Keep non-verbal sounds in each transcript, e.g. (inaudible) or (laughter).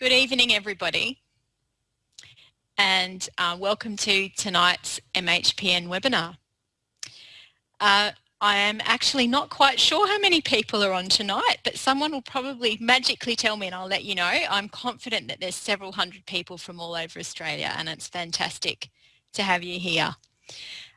Good evening, everybody, and uh, welcome to tonight's MHPN webinar. Uh, I am actually not quite sure how many people are on tonight, but someone will probably magically tell me and I'll let you know. I'm confident that there's several hundred people from all over Australia and it's fantastic to have you here.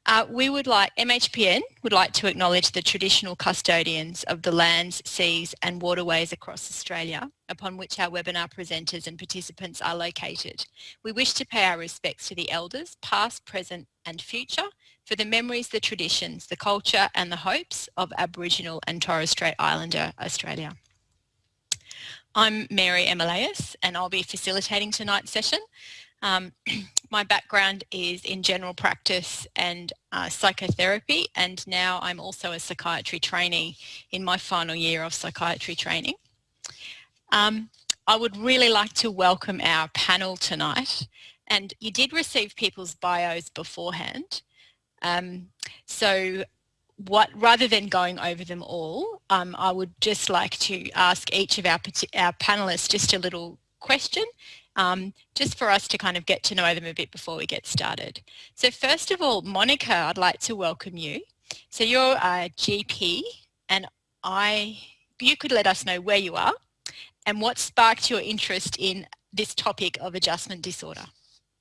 Uh, we would like, MHPN would like to acknowledge the traditional custodians of the lands, seas and waterways across Australia upon which our webinar presenters and participants are located. We wish to pay our respects to the elders, past, present and future, for the memories, the traditions, the culture and the hopes of Aboriginal and Torres Strait Islander Australia. I'm Mary Emeleus and I'll be facilitating tonight's session. Um, (clears throat) my background is in general practice and uh, psychotherapy and now I'm also a psychiatry trainee in my final year of psychiatry training. Um, I would really like to welcome our panel tonight and you did receive people's bios beforehand. Um, so what, rather than going over them all, um, I would just like to ask each of our, our panelists just a little question um, just for us to kind of get to know them a bit before we get started. So first of all, Monica, I'd like to welcome you. So you're a GP and I, you could let us know where you are and what sparked your interest in this topic of adjustment disorder.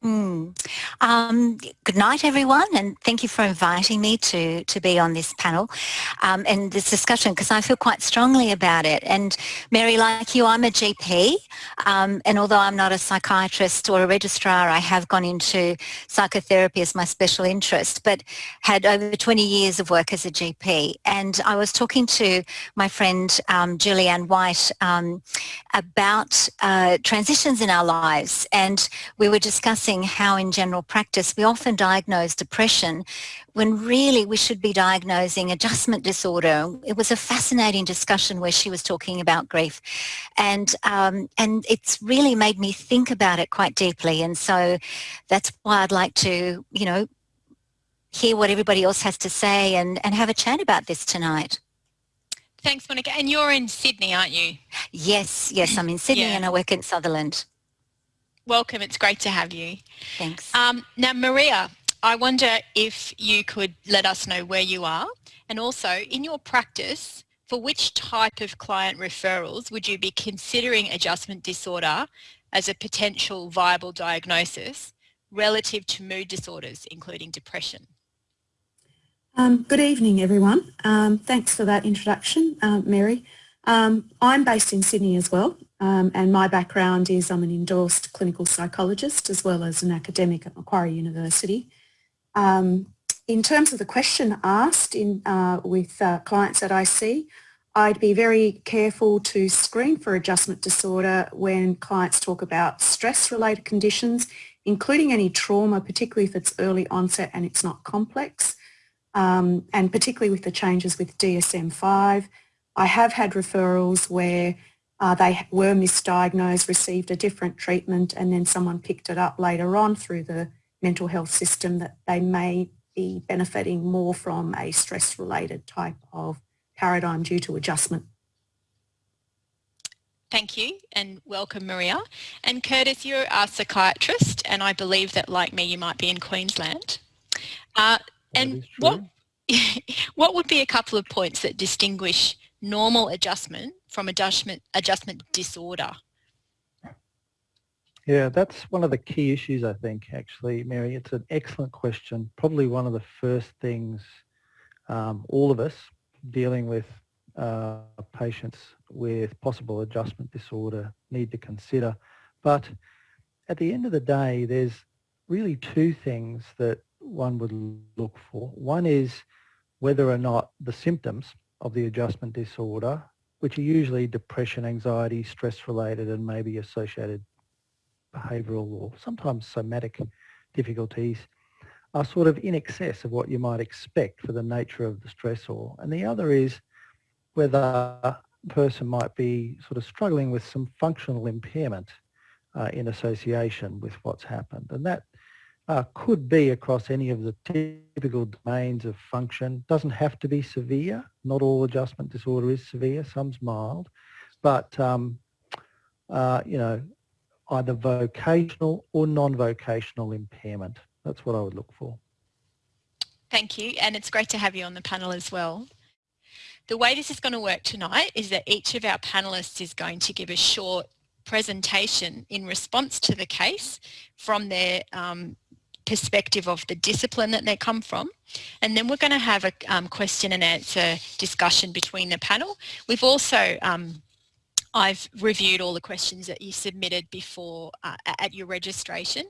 Mm. Um, good night, everyone, and thank you for inviting me to, to be on this panel um, and this discussion because I feel quite strongly about it. And Mary, like you, I'm a GP, um, and although I'm not a psychiatrist or a registrar, I have gone into psychotherapy as my special interest, but had over 20 years of work as a GP. And I was talking to my friend um, Julianne White um, about uh, transitions in our lives, and we were discussing how in general practice we often diagnose depression when really we should be diagnosing adjustment disorder. It was a fascinating discussion where she was talking about grief and, um, and it's really made me think about it quite deeply and so that's why I'd like to, you know, hear what everybody else has to say and, and have a chat about this tonight. Thanks, Monica. And you're in Sydney, aren't you? Yes, yes, I'm in Sydney yeah. and I work in Sutherland. Welcome. It's great to have you. Thanks. Um, now, Maria, I wonder if you could let us know where you are and also in your practice, for which type of client referrals would you be considering adjustment disorder as a potential viable diagnosis relative to mood disorders, including depression? Um, good evening, everyone. Um, thanks for that introduction, uh, Mary. Um, I'm based in Sydney as well, um, and my background is I'm an endorsed clinical psychologist as well as an academic at Macquarie University. Um, in terms of the question asked in, uh, with uh, clients that I see, I'd be very careful to screen for adjustment disorder when clients talk about stress-related conditions, including any trauma, particularly if it's early onset and it's not complex, um, and particularly with the changes with DSM-5. I have had referrals where uh, they were misdiagnosed, received a different treatment and then someone picked it up later on through the mental health system that they may be benefiting more from a stress-related type of paradigm due to adjustment. Thank you and welcome Maria. And Curtis, you're a psychiatrist and I believe that like me you might be in Queensland. Uh, and what, (laughs) what would be a couple of points that distinguish normal adjustment from adjustment, adjustment disorder? Yeah, that's one of the key issues, I think, actually, Mary. It's an excellent question. Probably one of the first things um, all of us dealing with uh, patients with possible adjustment disorder need to consider. But at the end of the day, there's really two things that one would look for. One is whether or not the symptoms of the adjustment disorder, which are usually depression, anxiety, stress-related and maybe associated behavioural or sometimes somatic difficulties, are sort of in excess of what you might expect for the nature of the stressor. And the other is whether a person might be sort of struggling with some functional impairment uh, in association with what's happened. And that uh, could be across any of the typical domains of function. Doesn't have to be severe. Not all adjustment disorder is severe. Some's mild. But, um, uh, you know, either vocational or non-vocational impairment. That's what I would look for. Thank you, and it's great to have you on the panel as well. The way this is going to work tonight is that each of our panellists is going to give a short presentation in response to the case from their um, perspective of the discipline that they come from. And then we're going to have a um, question and answer discussion between the panel. We've also um, I've reviewed all the questions that you submitted before uh, at your registration.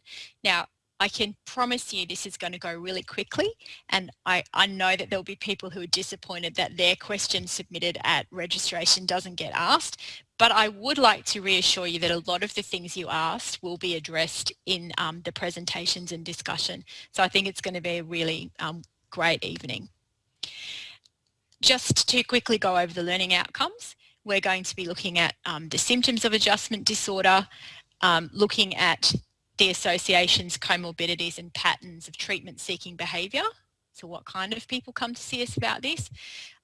Now, I can promise you this is going to go really quickly and I, I know that there'll be people who are disappointed that their question submitted at registration doesn't get asked but I would like to reassure you that a lot of the things you asked will be addressed in um, the presentations and discussion so I think it's going to be a really um, great evening. Just to quickly go over the learning outcomes we're going to be looking at um, the symptoms of adjustment disorder, um, looking at the associations, comorbidities and patterns of treatment seeking behaviour. So what kind of people come to see us about this?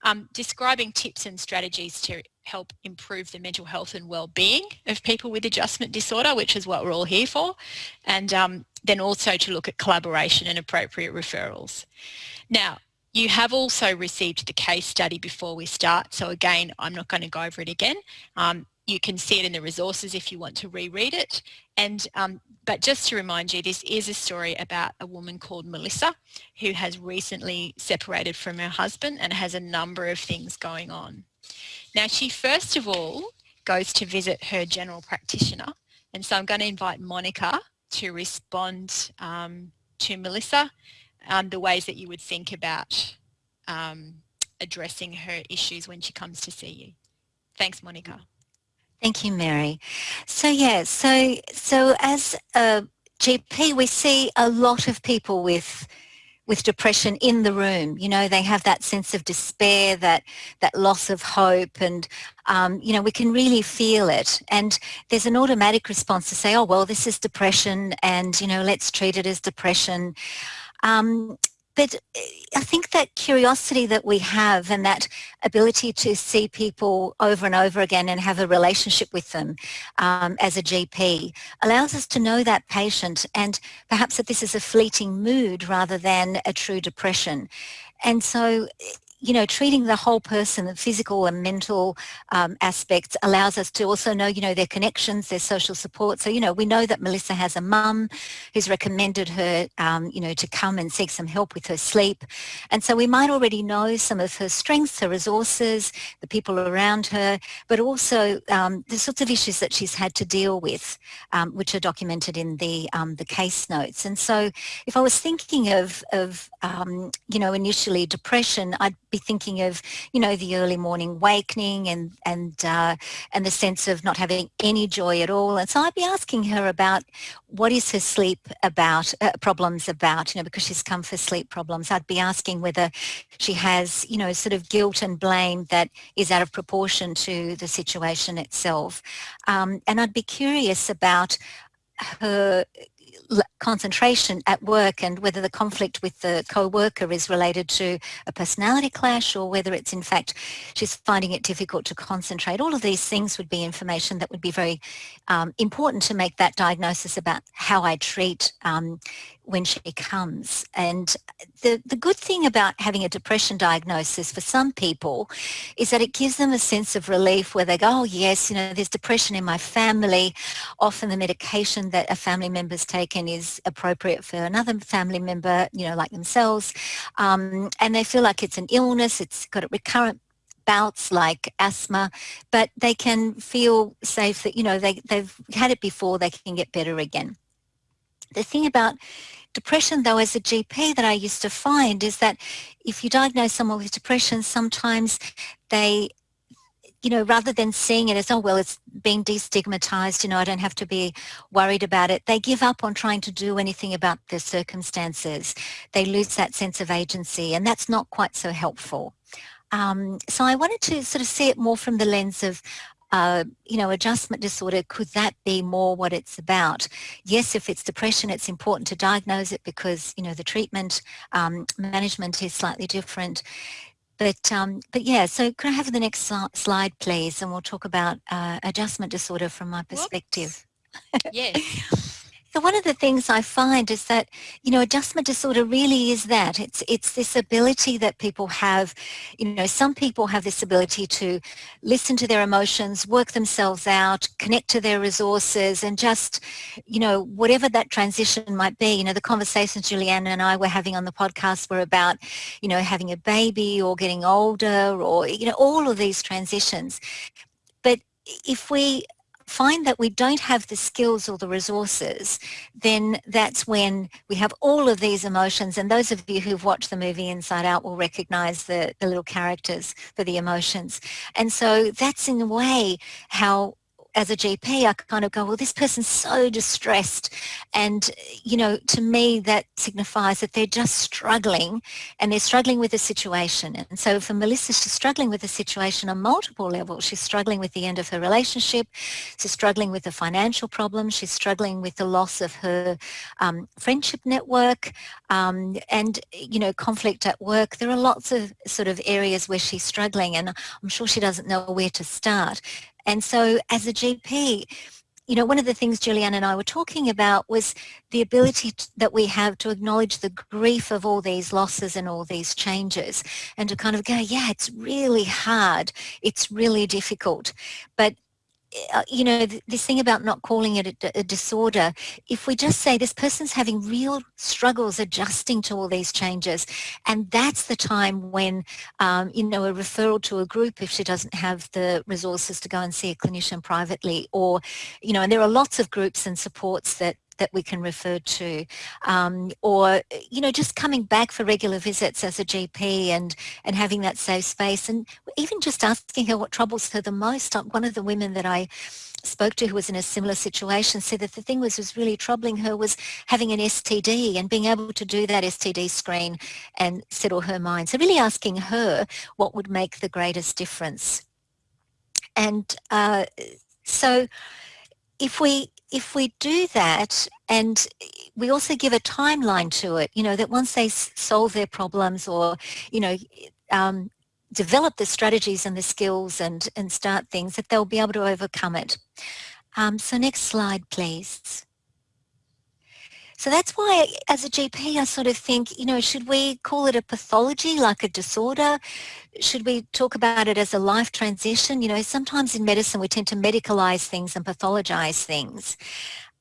Um, describing tips and strategies to help improve the mental health and well-being of people with adjustment disorder, which is what we're all here for. And um, then also to look at collaboration and appropriate referrals. Now, you have also received the case study before we start. So again, I'm not going to go over it again. Um, you can see it in the resources if you want to reread it. And um, but just to remind you, this is a story about a woman called Melissa who has recently separated from her husband and has a number of things going on. Now she first of all goes to visit her general practitioner and so I'm going to invite Monica to respond um, to Melissa um, the ways that you would think about um, addressing her issues when she comes to see you. Thanks, Monica. Thank you, Mary. So yeah, so so as a GP, we see a lot of people with with depression in the room. You know, they have that sense of despair, that that loss of hope, and um, you know, we can really feel it. And there's an automatic response to say, "Oh, well, this is depression," and you know, let's treat it as depression. Um, but eh, I think that curiosity that we have and that ability to see people over and over again and have a relationship with them um, as a GP allows us to know that patient and perhaps that this is a fleeting mood rather than a true depression. And so eh, you know, treating the whole person, the physical and mental um, aspects allows us to also know, you know, their connections, their social support. So, you know, we know that Melissa has a mum who's recommended her, um, you know, to come and seek some help with her sleep. And so we might already know some of her strengths, her resources, the people around her, but also um, the sorts of issues that she's had to deal with, um, which are documented in the, um, the case notes. And so if I was thinking of, of um, you know, initially depression, I'd be thinking of, you know, the early morning awakening and and uh, and the sense of not having any joy at all. And so I'd be asking her about what is her sleep about, uh, problems about, you know, because she's come for sleep problems. I'd be asking whether she has, you know, sort of guilt and blame that is out of proportion to the situation itself. Um, and I'd be curious about her concentration at work and whether the conflict with the co-worker is related to a personality clash or whether it's in fact she's finding it difficult to concentrate. All of these things would be information that would be very um, important to make that diagnosis about how I treat um, when she comes. And the, the good thing about having a depression diagnosis for some people is that it gives them a sense of relief where they go, oh yes, you know, there's depression in my family. Often the medication that a family member's taken is appropriate for another family member, you know, like themselves. Um, and they feel like it's an illness, it's got a recurrent bouts like asthma, but they can feel safe that, you know, they, they've had it before, they can get better again. The thing about depression though as a GP that I used to find is that if you diagnose someone with depression sometimes they you know rather than seeing it as oh well it's being destigmatized you know I don't have to be worried about it they give up on trying to do anything about their circumstances. They lose that sense of agency and that's not quite so helpful. Um, so I wanted to sort of see it more from the lens of uh, you know, adjustment disorder, could that be more what it's about? Yes, if it's depression, it's important to diagnose it because, you know, the treatment um, management is slightly different. But, um, but yeah, so could I have the next slide, please? And we'll talk about uh, adjustment disorder from my perspective. Yes. (laughs) So one of the things I find is that, you know, adjustment disorder really is that. It's it's this ability that people have, you know, some people have this ability to listen to their emotions, work themselves out, connect to their resources and just, you know, whatever that transition might be. You know, the conversations Juliana and I were having on the podcast were about, you know, having a baby or getting older or, you know, all of these transitions. But if we find that we don't have the skills or the resources, then that's when we have all of these emotions. And those of you who've watched the movie Inside Out will recognize the, the little characters for the emotions. And so that's in a way how as a GP, I kind of go, well, this person's so distressed. And, you know, to me, that signifies that they're just struggling and they're struggling with the situation. And so for Melissa, she's struggling with the situation on multiple levels. She's struggling with the end of her relationship. She's struggling with the financial problems. She's struggling with the loss of her um, friendship network um, and, you know, conflict at work. There are lots of sort of areas where she's struggling and I'm sure she doesn't know where to start. And so as a GP, you know, one of the things Julianne and I were talking about was the ability to, that we have to acknowledge the grief of all these losses and all these changes and to kind of go, yeah, it's really hard. It's really difficult. But you know, this thing about not calling it a, a, disorder, if we just say this person's having real struggles adjusting to all these changes, and that's the time when, um, you know, a referral to a group if she doesn't have the resources to go and see a clinician privately, or, you know, and there are lots of groups and supports that that we can refer to um, or you know just coming back for regular visits as a GP and and having that safe space and even just asking her what troubles her the most. One of the women that I spoke to who was in a similar situation said that the thing was was really troubling her was having an STD and being able to do that STD screen and settle her mind. So really asking her what would make the greatest difference. And uh, so if we if we do that and we also give a timeline to it, you know, that once they solve their problems or, you know, um, develop the strategies and the skills and, and start things, that they'll be able to overcome it. Um, so next slide, please. So that's why as a GP I sort of think, you know, should we call it a pathology like a disorder? Should we talk about it as a life transition? You know, sometimes in medicine we tend to medicalize things and pathologize things.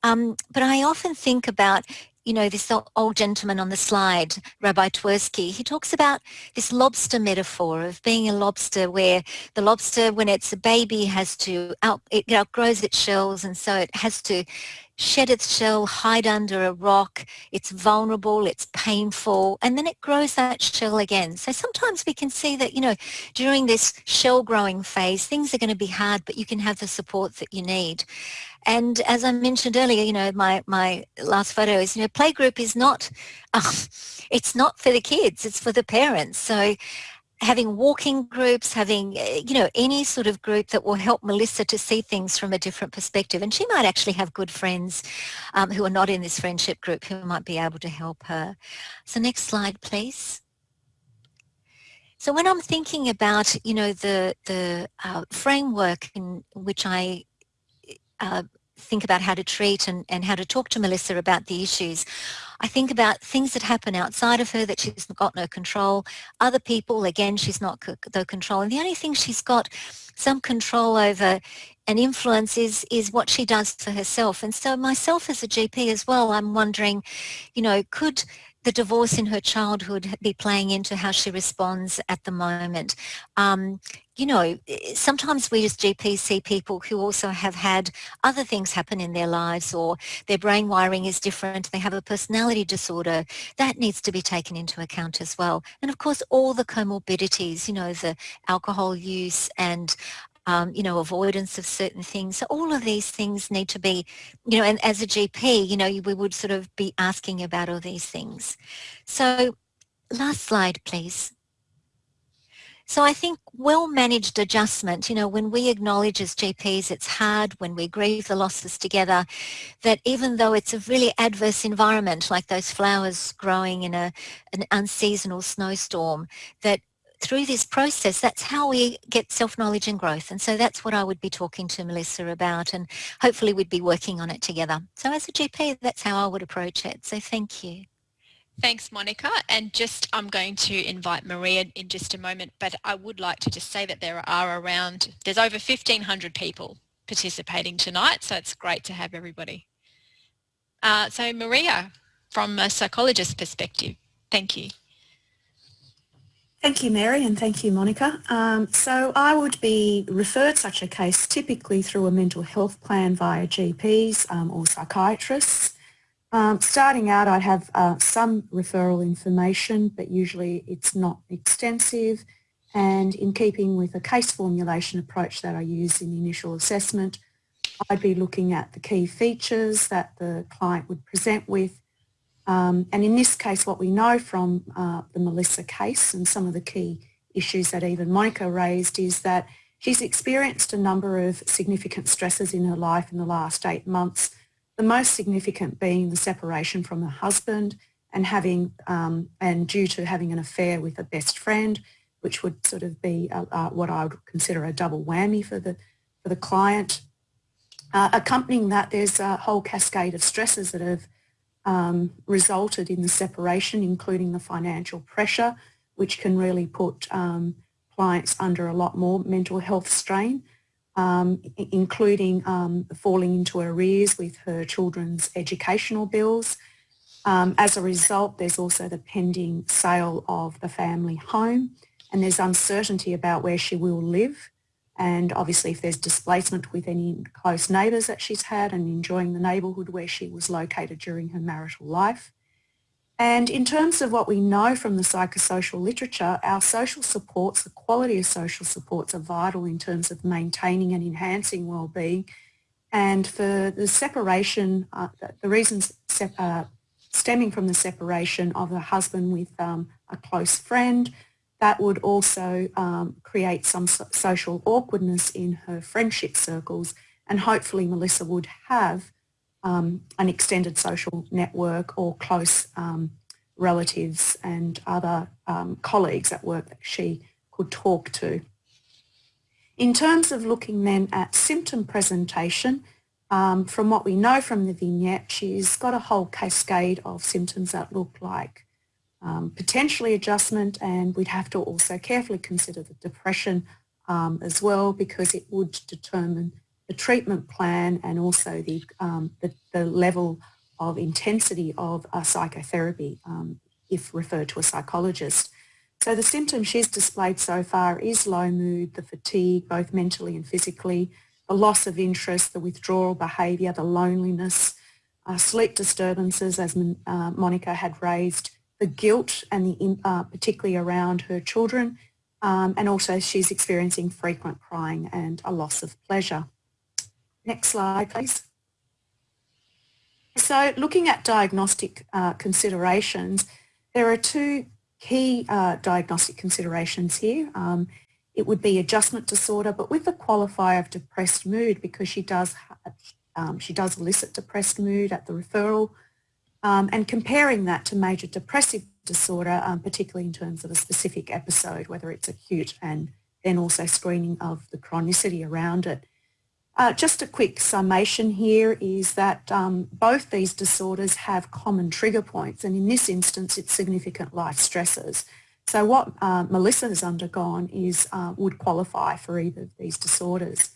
Um, but I often think about, you know, this old gentleman on the slide, Rabbi Twerski, he talks about this lobster metaphor of being a lobster where the lobster, when it's a baby, has to, out, it outgrows its shells and so it has to shed its shell, hide under a rock, it's vulnerable, it's painful, and then it grows that shell again. So sometimes we can see that, you know, during this shell growing phase, things are going to be hard, but you can have the support that you need. And as I mentioned earlier, you know, my, my last photo is, you know, playgroup is not, (laughs) um, it's not for the kids, it's for the parents. So having walking groups, having, eh, you know, any sort of group that will help Melissa to see things from a different perspective. And she might actually have good friends um, who are not in this friendship group who might be able to help her. So next slide, please. So when I'm thinking about, you know, the, the uh, framework in which I uh, think about how to treat and, and how to talk to Melissa about the issues, I think about things that happen outside of her that she's got no control. Other people, again, she's not the control. And the only thing she's got some control over and influence is, is what she does for herself. And so myself as a GP as well, I'm wondering, you know, could the divorce in her childhood be playing into how she responds at the moment. Um, you know, sometimes we as GPs see people who also have had other things happen in their lives or their brain wiring is different, they have a personality disorder. That needs to be taken into account as well. And of course, all the comorbidities, you know, the alcohol use and um, you know, avoidance of certain things. So all of these things need to be, you know, and as a GP, you know, we would sort of be asking about all these things. So last slide, please. So I think well-managed adjustment, you know, when we acknowledge as GPs it's hard, when we grieve the losses together, that even though it's a really adverse environment, like those flowers growing in a, an unseasonal snowstorm, that through this process, that's how we get self-knowledge and growth. And so that's what I would be talking to Melissa about and hopefully we'd be working on it together. So as a GP, that's how I would approach it. So thank you. Thanks, Monica. And just, I'm going to invite Maria in just a moment, but I would like to just say that there are around, there's over 1,500 people participating tonight, so it's great to have everybody. Uh, so Maria, from a psychologist's perspective, thank you. Thank you, Mary, and thank you, Monica. Um, so I would be referred such a case typically through a mental health plan via GPs um, or psychiatrists. Um, starting out, I have uh, some referral information, but usually it's not extensive. And in keeping with a case formulation approach that I use in the initial assessment, I'd be looking at the key features that the client would present with. Um, and in this case, what we know from uh, the Melissa case and some of the key issues that even Monica raised is that she's experienced a number of significant stresses in her life in the last eight months the most significant being the separation from her husband and having um, and due to having an affair with a best friend, which would sort of be a, a, what I would consider a double whammy for the for the client. Uh, accompanying that, there's a whole cascade of stresses that have um, resulted in the separation, including the financial pressure, which can really put um, clients under a lot more mental health strain um, including um, falling into arrears with her children's educational bills. Um, as a result, there's also the pending sale of the family home and there's uncertainty about where she will live. And obviously if there's displacement with any close neighbours that she's had and enjoying the neighbourhood where she was located during her marital life. And in terms of what we know from the psychosocial literature, our social supports, the quality of social supports are vital in terms of maintaining and enhancing well-being. And for the separation, uh, the reasons uh, stemming from the separation of a husband with um, a close friend, that would also um, create some so social awkwardness in her friendship circles. And hopefully Melissa would have um, an extended social network or close um, relatives and other um, colleagues at work that she could talk to. In terms of looking then at symptom presentation, um, from what we know from the vignette, she's got a whole cascade of symptoms that look like um, potentially adjustment and we'd have to also carefully consider the depression um, as well because it would determine the treatment plan and also the, um, the, the, level of intensity of a psychotherapy um, if referred to a psychologist. So the symptoms she's displayed so far is low mood, the fatigue, both mentally and physically, the loss of interest, the withdrawal behaviour, the loneliness, uh, sleep disturbances, as uh, Monica had raised, the guilt and the uh, particularly around her children, um, and also she's experiencing frequent crying and a loss of pleasure. Next slide, please. So looking at diagnostic uh, considerations, there are two key uh, diagnostic considerations here. Um, it would be adjustment disorder, but with the qualifier of depressed mood because she does um, she does elicit depressed mood at the referral um, and comparing that to major depressive disorder, um, particularly in terms of a specific episode, whether it's acute and then also screening of the chronicity around it. Uh, just a quick summation here is that um, both these disorders have common trigger points and in this instance it's significant life stresses. So what uh, Melissa has undergone is uh, would qualify for either of these disorders.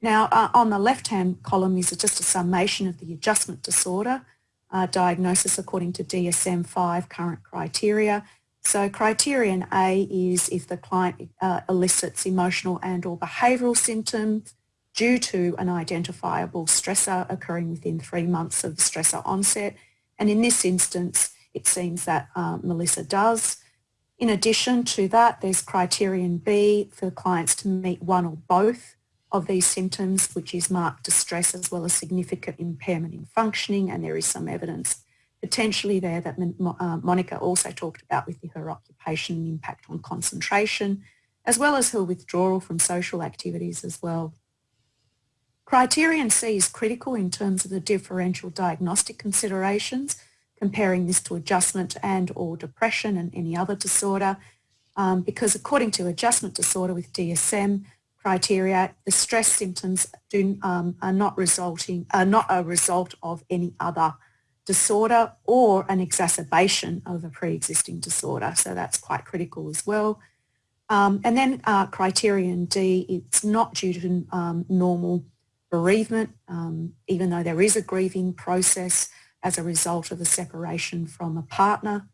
Now uh, on the left hand column is just a summation of the adjustment disorder uh, diagnosis according to DSM-5 current criteria. So criterion A is if the client uh, elicits emotional and or behavioural symptoms due to an identifiable stressor occurring within three months of stressor onset. And in this instance, it seems that um, Melissa does. In addition to that, there's criterion B for clients to meet one or both of these symptoms, which is marked distress as well as significant impairment in functioning. And there is some evidence potentially there that uh, Monica also talked about with her occupation impact on concentration, as well as her withdrawal from social activities as well. Criterion C is critical in terms of the differential diagnostic considerations, comparing this to adjustment and or depression and any other disorder. um, because according to adjustment disorder with DSM criteria, the stress symptoms do, um, are not resulting, are not a result of any other disorder or an exacerbation of a pre-existing disorder. So that's quite critical as well. Um, and then uh, criterion D, it's not due to um, normal bereavement, um, even though there is a grieving process as a result of a separation from a partner.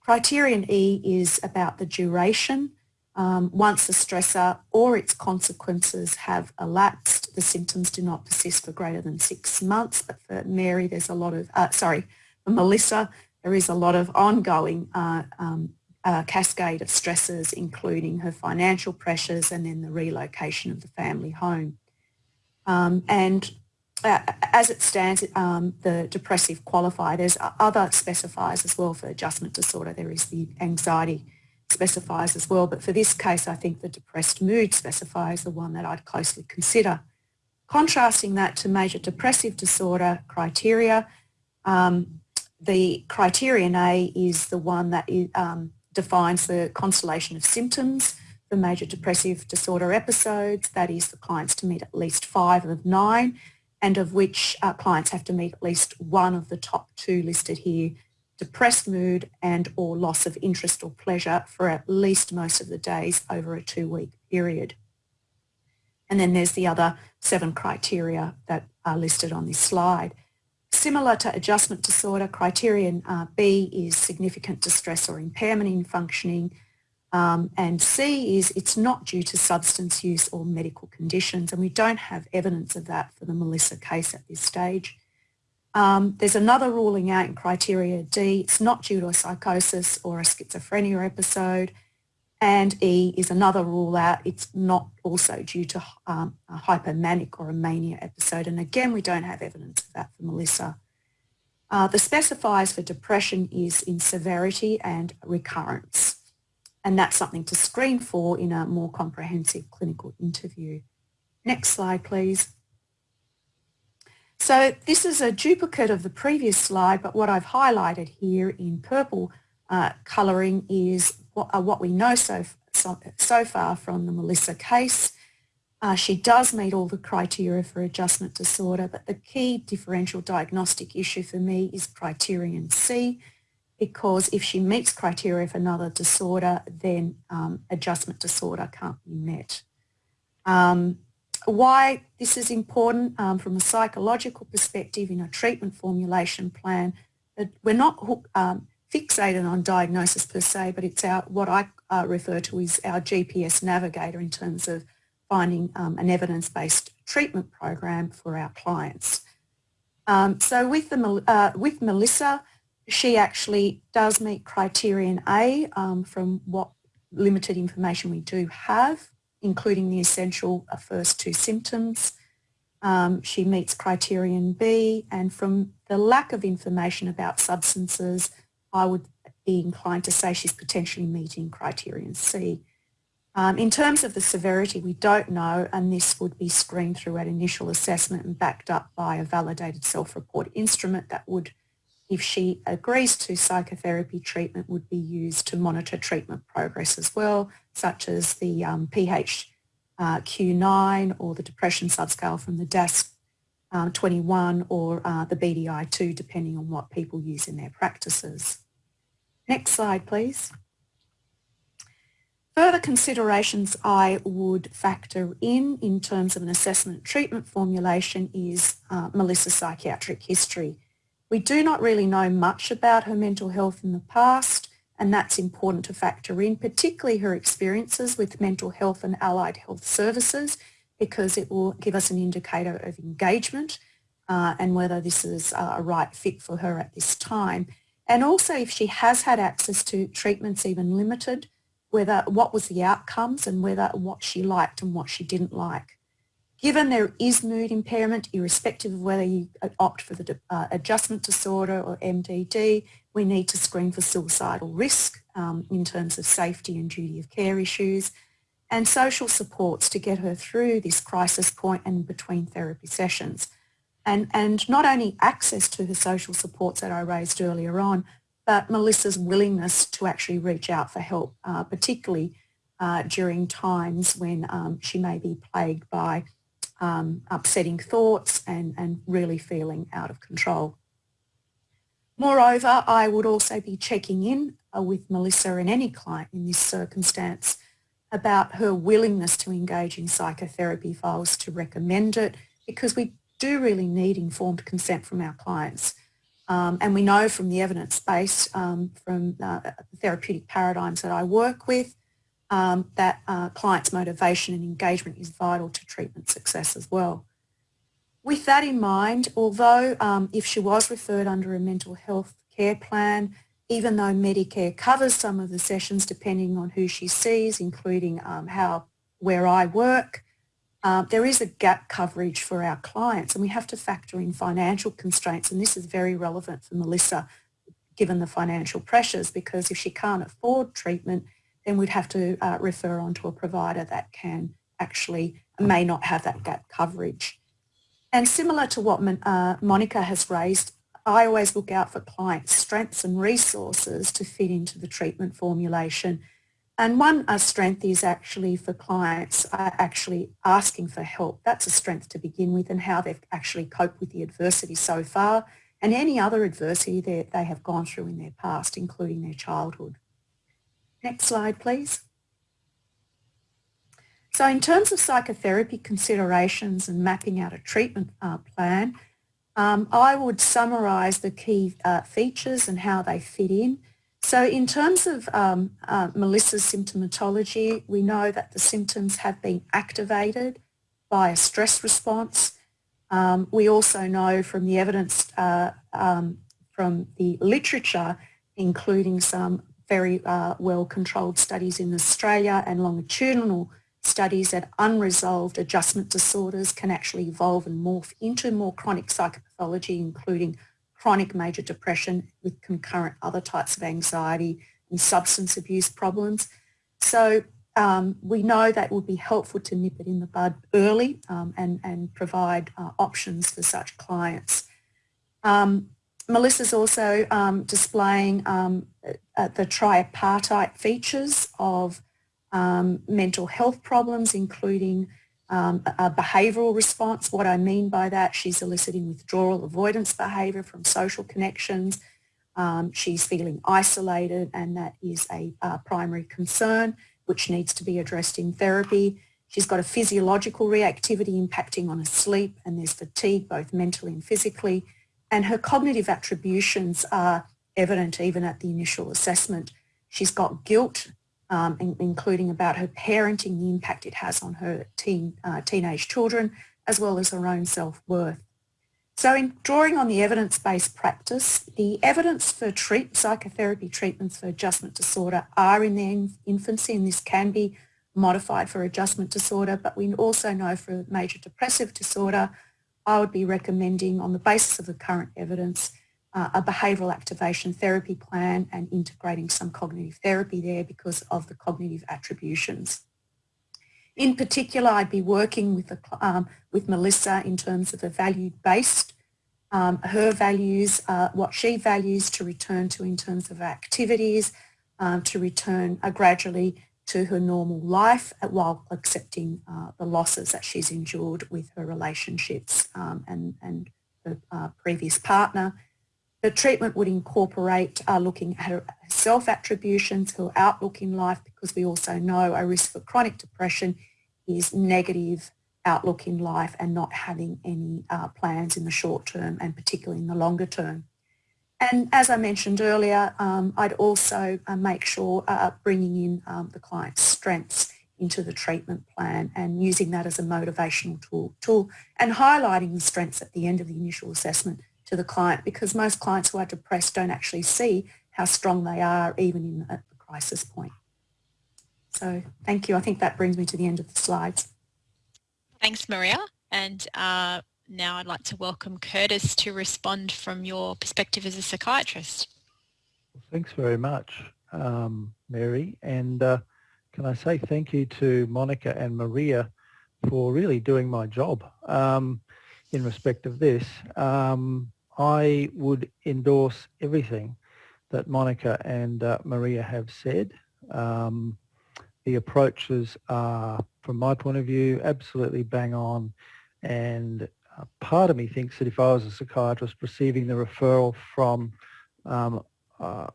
Criterion E is about the duration. Um, once the stressor or its consequences have elapsed, the symptoms do not persist for greater than six months. But for Mary, there's a lot of, uh, sorry, for Melissa, there is a lot of ongoing uh, um, uh, cascade of stresses, including her financial pressures and then the relocation of the family home. Um, and uh, as it stands, um, the depressive qualifier, there's other specifiers as well for adjustment disorder. There is the anxiety specifiers as well, but for this case, I think the depressed mood specifier is the one that I'd closely consider. Contrasting that to major depressive disorder criteria, um, the criterion A is the one that um, defines the constellation of symptoms for major depressive disorder episodes. That is for clients to meet at least five of nine and of which uh, clients have to meet at least one of the top two listed here, depressed mood and or loss of interest or pleasure for at least most of the days over a two-week period. And then there's the other seven criteria that are listed on this slide. Similar to adjustment disorder, criterion uh, B is significant distress or impairment in functioning, um, and C is it's not due to substance use or medical conditions, and we don't have evidence of that for the Melissa case at this stage. Um, there's another ruling out in criteria D, it's not due to a psychosis or a schizophrenia episode, and E is another rule out, it's not also due to um, a hypomanic or a mania episode, and again we don't have evidence of that for Melissa. Uh, the specifiers for depression is in severity and recurrence and that's something to screen for in a more comprehensive clinical interview. Next slide, please. So this is a duplicate of the previous slide, but what I've highlighted here in purple uh, colouring is what, uh, what, we know so, so, so, far from the Melissa case. Uh, she does meet all the criteria for adjustment disorder, but the key differential diagnostic issue for me is criterion C, because if she meets criteria for another disorder, then um, adjustment disorder can't be met. Um, why this is important um, from a psychological perspective in a treatment formulation plan, we're not um, fixated on diagnosis per se, but it's our what I uh, refer to as our GPS navigator in terms of finding um, an evidence-based treatment program for our clients. Um, so with, the, uh, with Melissa, she actually does meet criterion A um, from what limited information we do have, including the essential uh, first two symptoms. Um, she meets criterion B and from the lack of information about substances, I would be inclined to say she's potentially meeting criterion C. Um, in terms of the severity, we don't know, and this would be screened through at initial assessment and backed up by a validated self-report instrument that would if she agrees to psychotherapy treatment would be used to monitor treatment progress as well, such as the um, PHQ-9 uh, or the depression subscale from the DASS um, 21 or uh, the BDI-2, depending on what people use in their practices. Next slide, please. Further considerations I would factor in in terms of an assessment treatment formulation is uh, Melissa's psychiatric history. We do not really know much about her mental health in the past and that's important to factor in, particularly her experiences with mental health and allied health services because it will give us an indicator of engagement uh, and whether this is a right fit for her at this time. And also if she has had access to treatments even limited, whether what was the outcomes and whether what she liked and what she didn't like. Given there is mood impairment, irrespective of whether you opt for the uh, adjustment disorder or MDD, we need to screen for suicidal risk um, in terms of safety and duty of care issues and social supports to get her through this crisis point and between therapy sessions. And, and not only access to the social supports that I raised earlier on, but Melissa's willingness to actually reach out for help, uh, particularly uh, during times when um, she may be plagued by um, upsetting thoughts and, and really feeling out of control. Moreover, I would also be checking in uh, with Melissa and any client in this circumstance about her willingness to engage in psychotherapy if I was to recommend it because we do really need informed consent from our clients. Um, and we know from the evidence base um, from uh, the therapeutic paradigms that I work with um, that uh, clients' motivation and engagement is vital to treatment success as well. With that in mind, although um, if she was referred under a mental health care plan, even though Medicare covers some of the sessions depending on who she sees, including um, how where I work, uh, there is a gap coverage for our clients and we have to factor in financial constraints and this is very relevant for Melissa given the financial pressures because if she can't afford treatment then we'd have to uh, refer on to a provider that can actually may not have that gap coverage. And similar to what uh, Monica has raised, I always look out for clients' strengths and resources to fit into the treatment formulation. And one uh, strength is actually for clients uh, actually asking for help. That's a strength to begin with and how they've actually coped with the adversity so far and any other adversity that they have gone through in their past, including their childhood. Next slide, please. So in terms of psychotherapy considerations and mapping out a treatment uh, plan, um, I would summarise the key uh, features and how they fit in. So in terms of um, uh, Melissa's symptomatology, we know that the symptoms have been activated by a stress response. Um, we also know from the evidence uh, um, from the literature, including some very uh, well-controlled studies in Australia and longitudinal studies that unresolved adjustment disorders can actually evolve and morph into more chronic psychopathology, including chronic major depression with concurrent other types of anxiety and substance abuse problems. So um, we know that would be helpful to nip it in the bud early um, and, and provide uh, options for such clients. Um, Melissa's also um, displaying um, uh, the tripartite features of um, mental health problems, including um, a behavioural response. What I mean by that, she's eliciting withdrawal avoidance behaviour from social connections. Um, she's feeling isolated and that is a primary concern which needs to be addressed in therapy. She's got a physiological reactivity impacting on her sleep and there's fatigue both mentally and physically and her cognitive attributions are evident even at the initial assessment. She's got guilt, um, in, including about her parenting, the impact it has on her teen, uh, teenage children, as well as her own self-worth. So in drawing on the evidence-based practice, the evidence for treat, psychotherapy treatments for adjustment disorder are in their infancy and this can be modified for adjustment disorder, but we also know for major depressive disorder, I would be recommending on the basis of the current evidence uh, a behavioural activation therapy plan and integrating some cognitive therapy there because of the cognitive attributions. In particular, I'd be working with, um, with Melissa in terms of a value-based, um, her values, uh, what she values to return to in terms of activities, um, to return uh, gradually to her normal life while accepting uh, the losses that she's endured with her relationships um, and, and her uh, previous partner. The treatment would incorporate uh, looking at self-attributions, her outlook in life, because we also know a risk for chronic depression is negative outlook in life and not having any uh, plans in the short term and particularly in the longer term. And as I mentioned earlier, um, I'd also uh, make sure uh, bringing in um, the client's strengths into the treatment plan and using that as a motivational tool, tool and highlighting the strengths at the end of the initial assessment to the client because most clients who are depressed don't actually see how strong they are even in at the crisis point. So thank you. I think that brings me to the end of the slides. Thanks, Maria. And uh, now I'd like to welcome Curtis to respond from your perspective as a psychiatrist. Thanks very much, um, Mary. And uh, can I say thank you to Monica and Maria for really doing my job um, in respect of this. Um, I would endorse everything that Monica and uh, Maria have said. Um, the approaches are, from my point of view, absolutely bang on. And uh, part of me thinks that if I was a psychiatrist receiving the referral from, um, uh,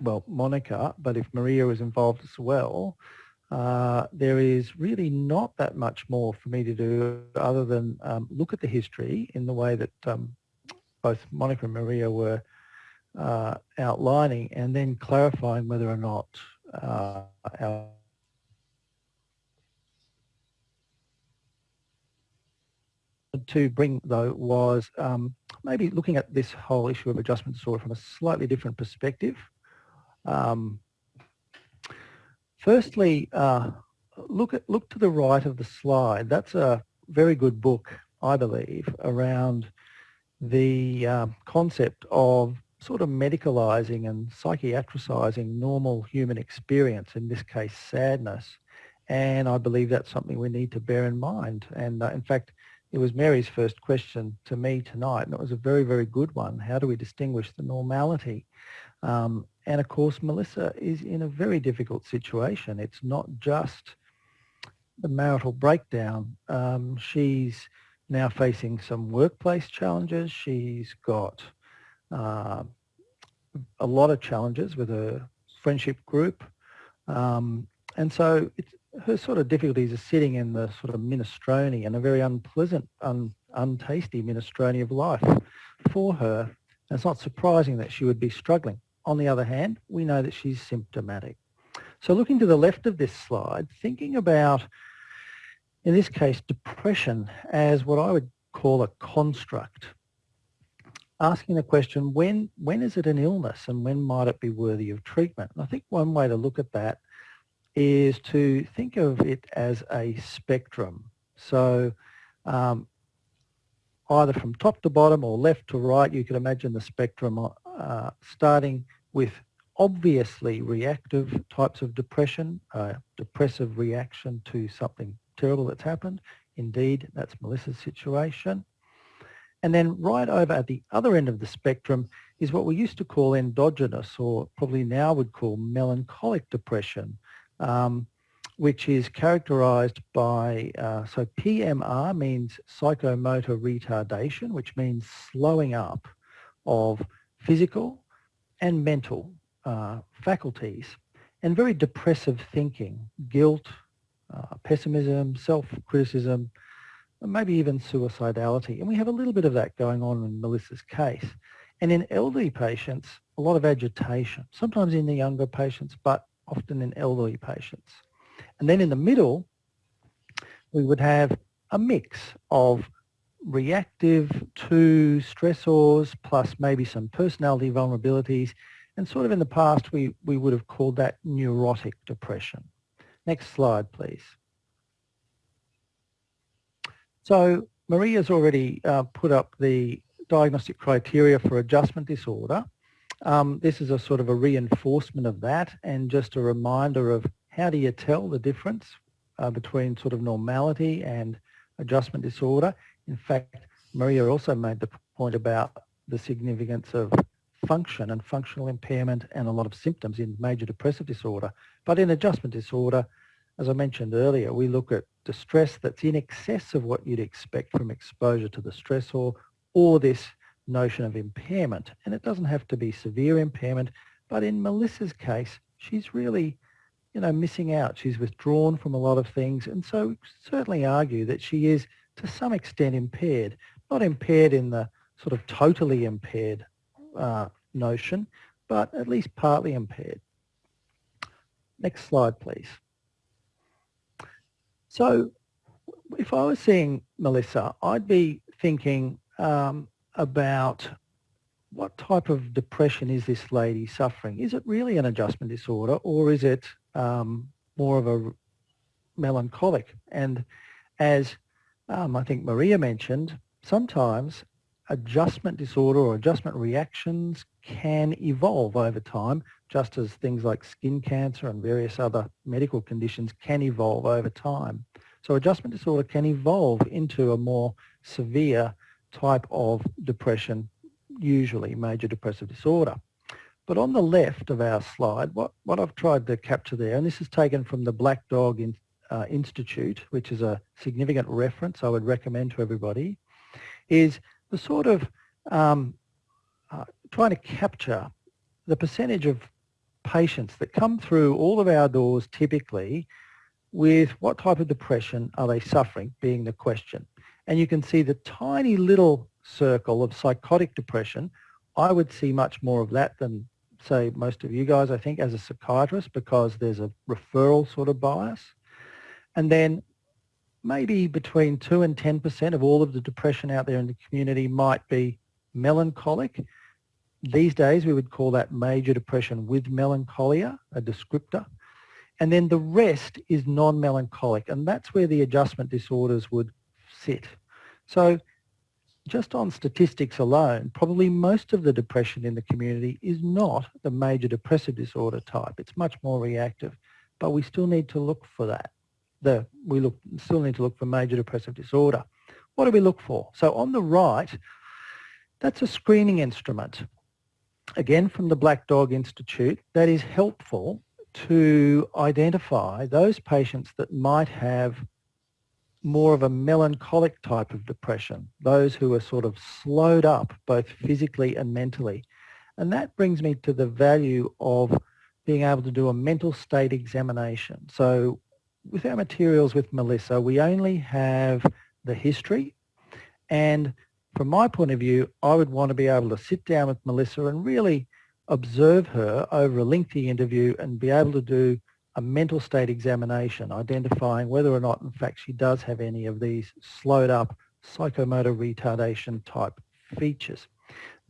well, Monica, but if Maria was involved as well, uh, there is really not that much more for me to do other than um, look at the history in the way that um, both Monica and Maria were uh, outlining and then clarifying whether or not uh, our to bring though was um, maybe looking at this whole issue of adjustment disorder from a slightly different perspective. Um, Firstly, uh, look at look to the right of the slide. That's a very good book, I believe, around the um, concept of sort of medicalising and psychiatricizing normal human experience, in this case sadness. And I believe that's something we need to bear in mind. And uh, in fact, it was Mary's first question to me tonight, and it was a very, very good one. How do we distinguish the normality um, and of course, Melissa is in a very difficult situation. It's not just the marital breakdown. Um, she's now facing some workplace challenges. She's got uh, a lot of challenges with her friendship group. Um, and so her sort of difficulties are sitting in the sort of minestrone and a very unpleasant, un, untasty minestrone of life for her. And it's not surprising that she would be struggling. On the other hand, we know that she's symptomatic. So looking to the left of this slide, thinking about, in this case, depression as what I would call a construct. Asking the question, when, when is it an illness and when might it be worthy of treatment? And I think one way to look at that is to think of it as a spectrum. So um, either from top to bottom or left to right, you could imagine the spectrum uh, starting with obviously reactive types of depression, uh, depressive reaction to something terrible that's happened. Indeed, that's Melissa's situation. And then right over at the other end of the spectrum is what we used to call endogenous or probably now would call melancholic depression, um, which is characterized by, uh, so PMR means psychomotor retardation, which means slowing up of physical, and mental uh, faculties and very depressive thinking, guilt, uh, pessimism, self-criticism, maybe even suicidality. And we have a little bit of that going on in Melissa's case. And in elderly patients, a lot of agitation, sometimes in the younger patients, but often in elderly patients. And then in the middle, we would have a mix of reactive to stressors plus maybe some personality vulnerabilities and sort of in the past we, we would have called that neurotic depression. Next slide please. So Maria's already uh, put up the diagnostic criteria for adjustment disorder. Um, this is a sort of a reinforcement of that and just a reminder of how do you tell the difference uh, between sort of normality and adjustment disorder. In fact, Maria also made the point about the significance of function and functional impairment and a lot of symptoms in major depressive disorder. But in adjustment disorder, as I mentioned earlier, we look at distress that's in excess of what you'd expect from exposure to the stressor or this notion of impairment. And it doesn't have to be severe impairment, but in Melissa's case, she's really, you know, missing out. She's withdrawn from a lot of things. And so we certainly argue that she is to some extent impaired, not impaired in the sort of totally impaired uh, notion, but at least partly impaired. Next slide, please. So if I was seeing Melissa, I'd be thinking um, about what type of depression is this lady suffering? Is it really an adjustment disorder or is it um, more of a melancholic? And as um, I think Maria mentioned, sometimes adjustment disorder or adjustment reactions can evolve over time, just as things like skin cancer and various other medical conditions can evolve over time. So adjustment disorder can evolve into a more severe type of depression, usually major depressive disorder. But on the left of our slide, what, what I've tried to capture there, and this is taken from the Black Dog in, uh, Institute, which is a significant reference I would recommend to everybody, is the sort of um, uh, trying to capture the percentage of patients that come through all of our doors typically with what type of depression are they suffering being the question. And you can see the tiny little circle of psychotic depression. I would see much more of that than say most of you guys, I think, as a psychiatrist because there's a referral sort of bias. And then maybe between 2 and 10% of all of the depression out there in the community might be melancholic. These days we would call that major depression with melancholia, a descriptor. And then the rest is non-melancholic and that's where the adjustment disorders would sit. So just on statistics alone, probably most of the depression in the community is not the major depressive disorder type. It's much more reactive, but we still need to look for that. The, we look, still need to look for major depressive disorder. What do we look for? So on the right, that's a screening instrument. Again, from the Black Dog Institute, that is helpful to identify those patients that might have more of a melancholic type of depression, those who are sort of slowed up both physically and mentally. And that brings me to the value of being able to do a mental state examination. So with our materials with Melissa, we only have the history and from my point of view, I would want to be able to sit down with Melissa and really observe her over a lengthy interview and be able to do a mental state examination, identifying whether or not, in fact, she does have any of these slowed up psychomotor retardation type features.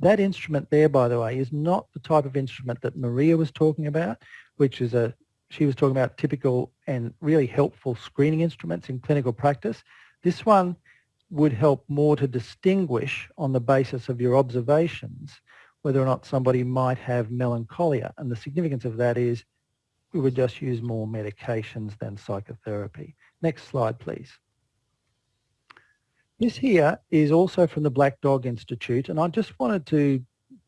That instrument there, by the way, is not the type of instrument that Maria was talking about, which is a, she was talking about typical and really helpful screening instruments in clinical practice. This one would help more to distinguish on the basis of your observations whether or not somebody might have melancholia. And the significance of that is we would just use more medications than psychotherapy. Next slide, please. This here is also from the Black Dog Institute, and I just wanted to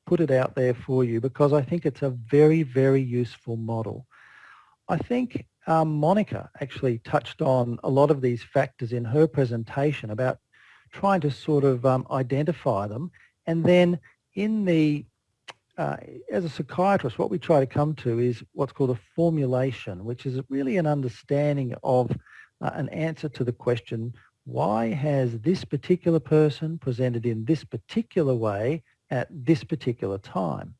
put it out there for you because I think it's a very, very useful model. I think um, Monica actually touched on a lot of these factors in her presentation about trying to sort of um, identify them and then in the uh, as a psychiatrist, what we try to come to is what's called a formulation, which is really an understanding of uh, an answer to the question, why has this particular person presented in this particular way at this particular time?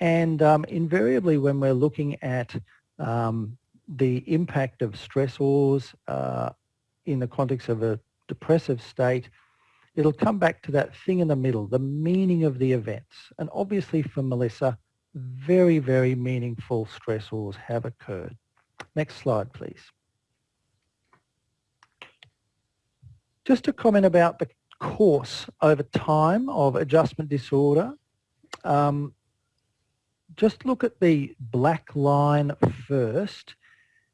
And um, invariably when we're looking at um, the impact of stressors uh, in the context of a depressive state, it'll come back to that thing in the middle, the meaning of the events. And obviously for Melissa, very, very meaningful stressors have occurred. Next slide, please. Just a comment about the course over time of adjustment disorder. Um, just look at the black line first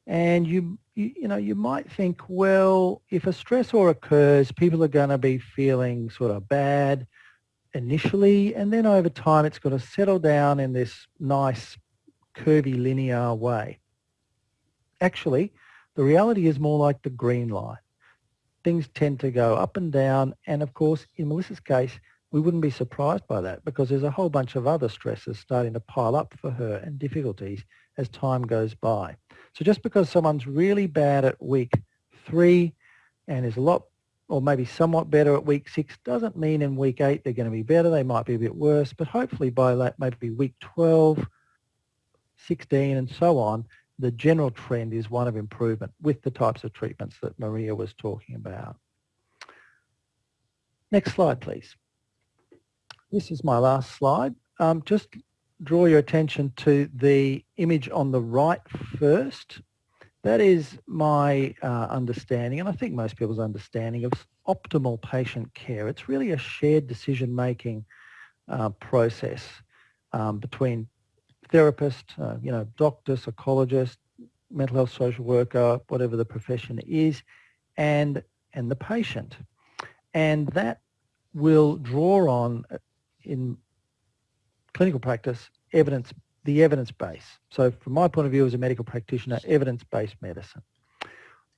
and you you, you know, you might think, well, if a stressor occurs, people are going to be feeling sort of bad initially, and then over time it's going to settle down in this nice curvilinear way. Actually, the reality is more like the green line. Things tend to go up and down, and of course, in Melissa's case, we wouldn't be surprised by that because there's a whole bunch of other stresses starting to pile up for her and difficulties as time goes by. So just because someone's really bad at week three and is a lot or maybe somewhat better at week six doesn't mean in week eight they're going to be better. They might be a bit worse, but hopefully by that maybe week 12, 16 and so on, the general trend is one of improvement with the types of treatments that Maria was talking about. Next slide, please. This is my last slide. Um, just draw your attention to the image on the right first. That is my uh, understanding, and I think most people's understanding of optimal patient care. It's really a shared decision-making uh, process um, between therapist, uh, you know, doctor, psychologist, mental health social worker, whatever the profession is, and and the patient. And that will draw on, in clinical practice, evidence, the evidence base. So from my point of view as a medical practitioner, evidence-based medicine.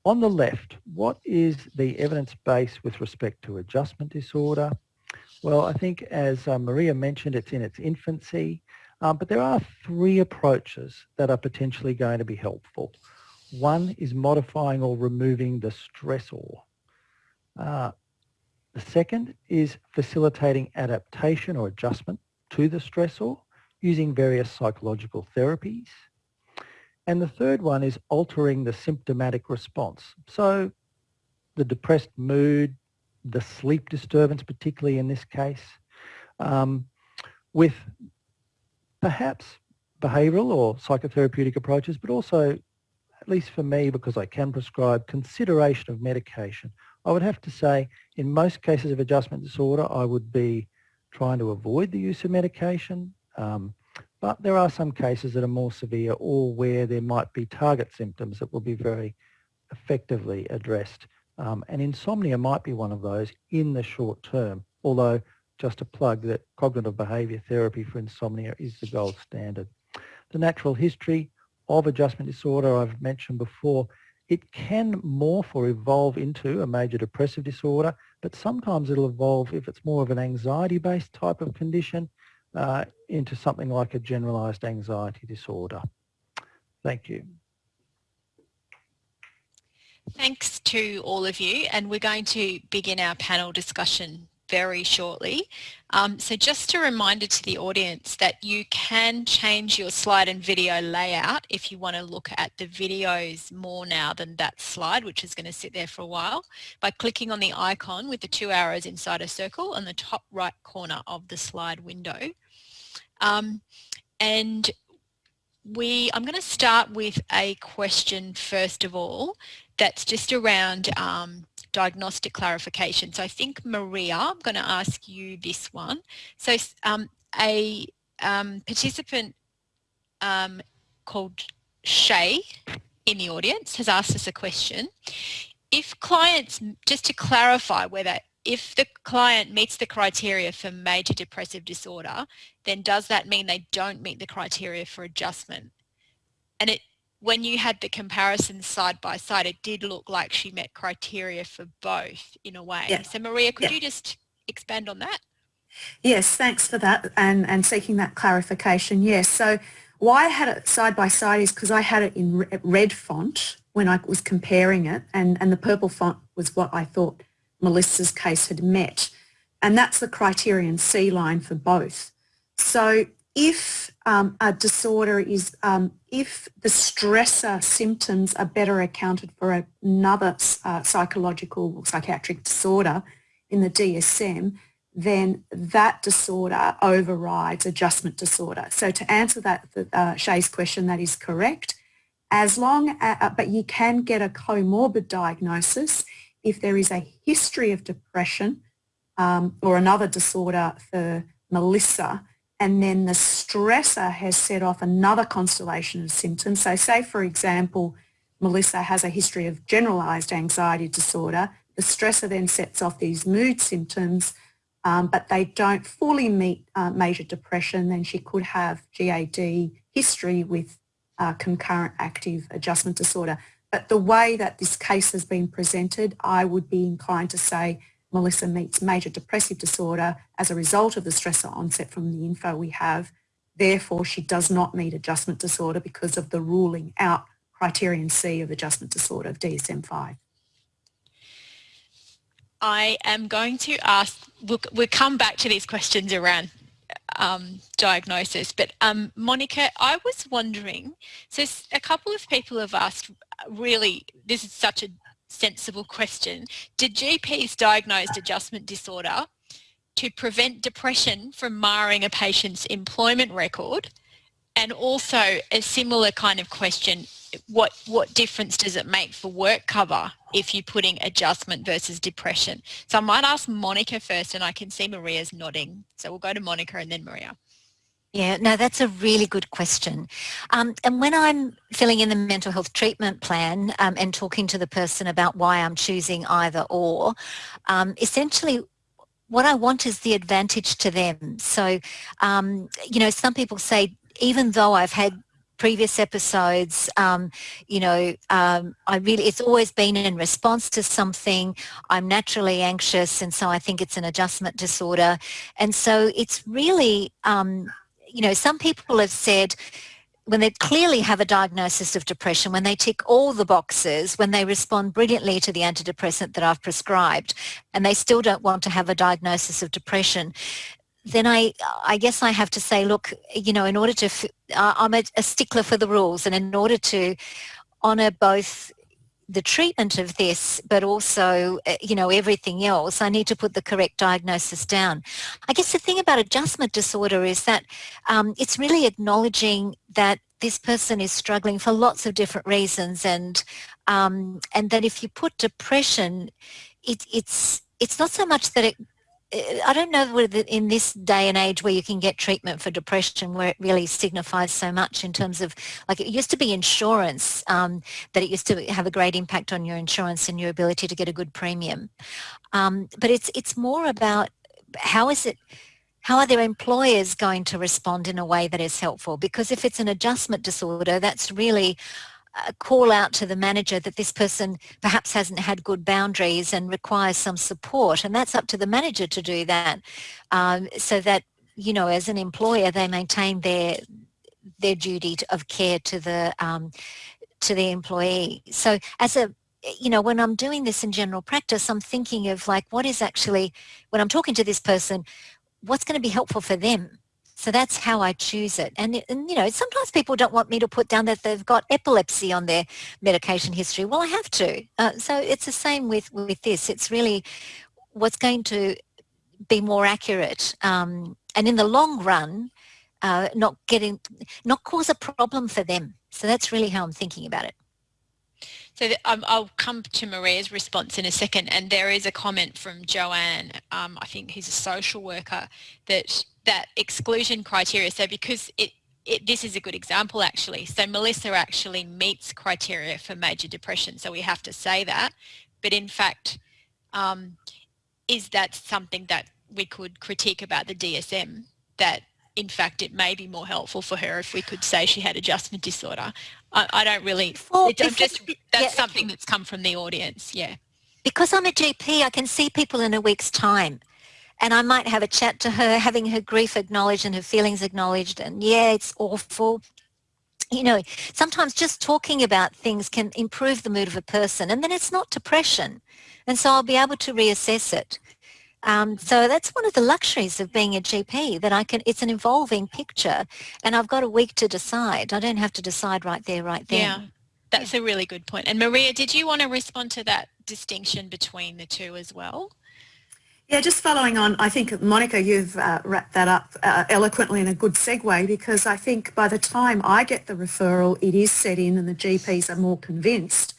On the left, what is the evidence base with respect to adjustment disorder? Well, I think as uh, Maria mentioned, it's in its infancy, um, but there are three approaches that are potentially going to be helpful. One is modifying or removing the stressor. Uh, the second is facilitating adaptation or adjustment to the stressor using various psychological therapies. And the third one is altering the symptomatic response. So the depressed mood, the sleep disturbance, particularly in this case, um, with perhaps behavioural or psychotherapeutic approaches, but also, at least for me, because I can prescribe consideration of medication. I would have to say, in most cases of adjustment disorder, I would be trying to avoid the use of medication. Um, but there are some cases that are more severe or where there might be target symptoms that will be very effectively addressed. Um, and insomnia might be one of those in the short term, although just a plug that cognitive behaviour therapy for insomnia is the gold standard. The natural history of adjustment disorder I've mentioned before, it can morph or evolve into a major depressive disorder, but sometimes it'll evolve if it's more of an anxiety-based type of condition uh, into something like a generalized anxiety disorder. Thank you. Thanks to all of you and we're going to begin our panel discussion very shortly. Um, so just a reminder to the audience that you can change your slide and video layout if you want to look at the videos more now than that slide, which is going to sit there for a while, by clicking on the icon with the two arrows inside a circle on the top right corner of the slide window. Um, and we, I'm going to start with a question first of all that's just around um, diagnostic clarification. So I think Maria, I'm going to ask you this one. So um, a um, participant um, called Shay in the audience has asked us a question. If clients, just to clarify whether if the client meets the criteria for major depressive disorder, then does that mean they don't meet the criteria for adjustment? And it, when you had the comparisons side by side, it did look like she met criteria for both in a way. Yeah. So Maria, could yeah. you just expand on that? Yes, thanks for that and, and seeking that clarification. Yes, so why I had it side by side is because I had it in red font when I was comparing it and, and the purple font was what I thought Melissa's case had met. And that's the criterion C line for both. So if um, a disorder is, um, if the stressor symptoms are better accounted for another uh, psychological or psychiatric disorder in the DSM, then that disorder overrides adjustment disorder. So to answer that, uh, Shay's question, that is correct. As long, as, uh, but you can get a comorbid diagnosis if there is a history of depression um, or another disorder for Melissa, and then the stressor has set off another constellation of symptoms. So say, for example, Melissa has a history of generalized anxiety disorder. The stressor then sets off these mood symptoms, um, but they don't fully meet uh, major depression, then she could have GAD history with uh, concurrent active adjustment disorder. But the way that this case has been presented, I would be inclined to say Melissa meets major depressive disorder as a result of the stressor onset from the info we have. Therefore, she does not meet adjustment disorder because of the ruling out criterion C of adjustment disorder of DSM-5. I am going to ask, we'll, we'll come back to these questions around um, diagnosis. But um, Monica, I was wondering, so a couple of people have asked really, this is such a sensible question. Did GPs diagnose adjustment disorder to prevent depression from marring a patient's employment record? And also a similar kind of question, what, what difference does it make for work cover if you're putting adjustment versus depression? So I might ask Monica first and I can see Maria's nodding. So we'll go to Monica and then Maria. Yeah, no, that's a really good question. Um, and when I'm filling in the mental health treatment plan um, and talking to the person about why I'm choosing either or, um, essentially what I want is the advantage to them. So, um, you know, some people say, even though I've had previous episodes, um, you know, um, I really, it's always been in response to something. I'm naturally anxious and so I think it's an adjustment disorder. And so it's really, um, you know, some people have said, when they clearly have a diagnosis of depression, when they tick all the boxes, when they respond brilliantly to the antidepressant that I've prescribed, and they still don't want to have a diagnosis of depression, then I, I guess I have to say, look, you know, in order to, I'm a, a stickler for the rules and in order to honour both the treatment of this, but also, uh, you know, everything else, I need to put the correct diagnosis down. I guess the thing about adjustment disorder is that um, it's really acknowledging that this person is struggling for lots of different reasons and um, and that if you put depression, it, it's it's not so much that it I don't know whether in this day and age where you can get treatment for depression where it really signifies so much in terms of like it used to be insurance um, that it used to have a great impact on your insurance and your ability to get a good premium. Um, but it's it's more about how is it how are their employers going to respond in a way that is helpful? Because if it's an adjustment disorder that's really call out to the manager that this person perhaps hasn't had good boundaries and requires some support and that's up to the manager to do that. Um, so that you know as an employer they maintain their their duty of care to the um, to the employee. So as a you know when I'm doing this in general practice I'm thinking of like what is actually when I'm talking to this person what's going to be helpful for them so that's how I choose it. And, and, you know, sometimes people don't want me to put down that they've got epilepsy on their medication history. Well, I have to. Uh, so it's the same with, with this. It's really what's going to be more accurate. Um, and in the long run, uh, not getting, not cause a problem for them. So that's really how I'm thinking about it. So the, um, I'll come to Maria's response in a second and there is a comment from Joanne, um, I think he's a social worker, that that exclusion criteria, so because it, it, this is a good example actually. So Melissa actually meets criteria for major depression, so we have to say that. But in fact, um, is that something that we could critique about the DSM that in fact it may be more helpful for her if we could say she had adjustment disorder. I, I don't really, before, it, before, just, that's yeah, something that's come from the audience, yeah. Because I'm a GP, I can see people in a week's time and I might have a chat to her, having her grief acknowledged and her feelings acknowledged and yeah, it's awful. You know, sometimes just talking about things can improve the mood of a person and then it's not depression. And so I'll be able to reassess it. Um, so that's one of the luxuries of being a GP that I can, it's an evolving picture and I've got a week to decide. I don't have to decide right there, right then. Yeah, that's a really good point. And Maria, did you want to respond to that distinction between the two as well? Yeah, just following on, I think, Monica, you've uh, wrapped that up uh, eloquently in a good segue because I think by the time I get the referral, it is set in and the GPs are more convinced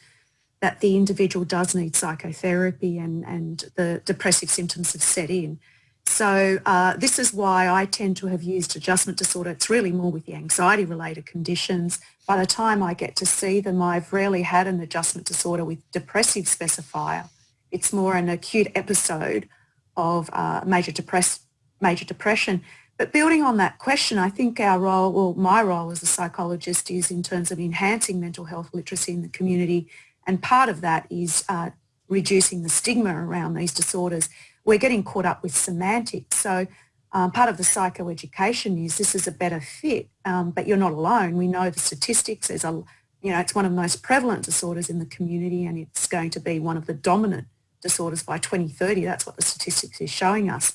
that the individual does need psychotherapy and, and the depressive symptoms have set in. So uh, this is why I tend to have used adjustment disorder. It's really more with the anxiety related conditions. By the time I get to see them, I've rarely had an adjustment disorder with depressive specifier. It's more an acute episode of uh, major, depress major depression. But building on that question, I think our role, well, my role as a psychologist is in terms of enhancing mental health literacy in the community and part of that is uh, reducing the stigma around these disorders. We're getting caught up with semantics. So um, part of the psychoeducation is this is a better fit, um, but you're not alone. We know the statistics. There's a, you know, it's one of the most prevalent disorders in the community and it's going to be one of the dominant disorders by 2030. That's what the statistics is showing us.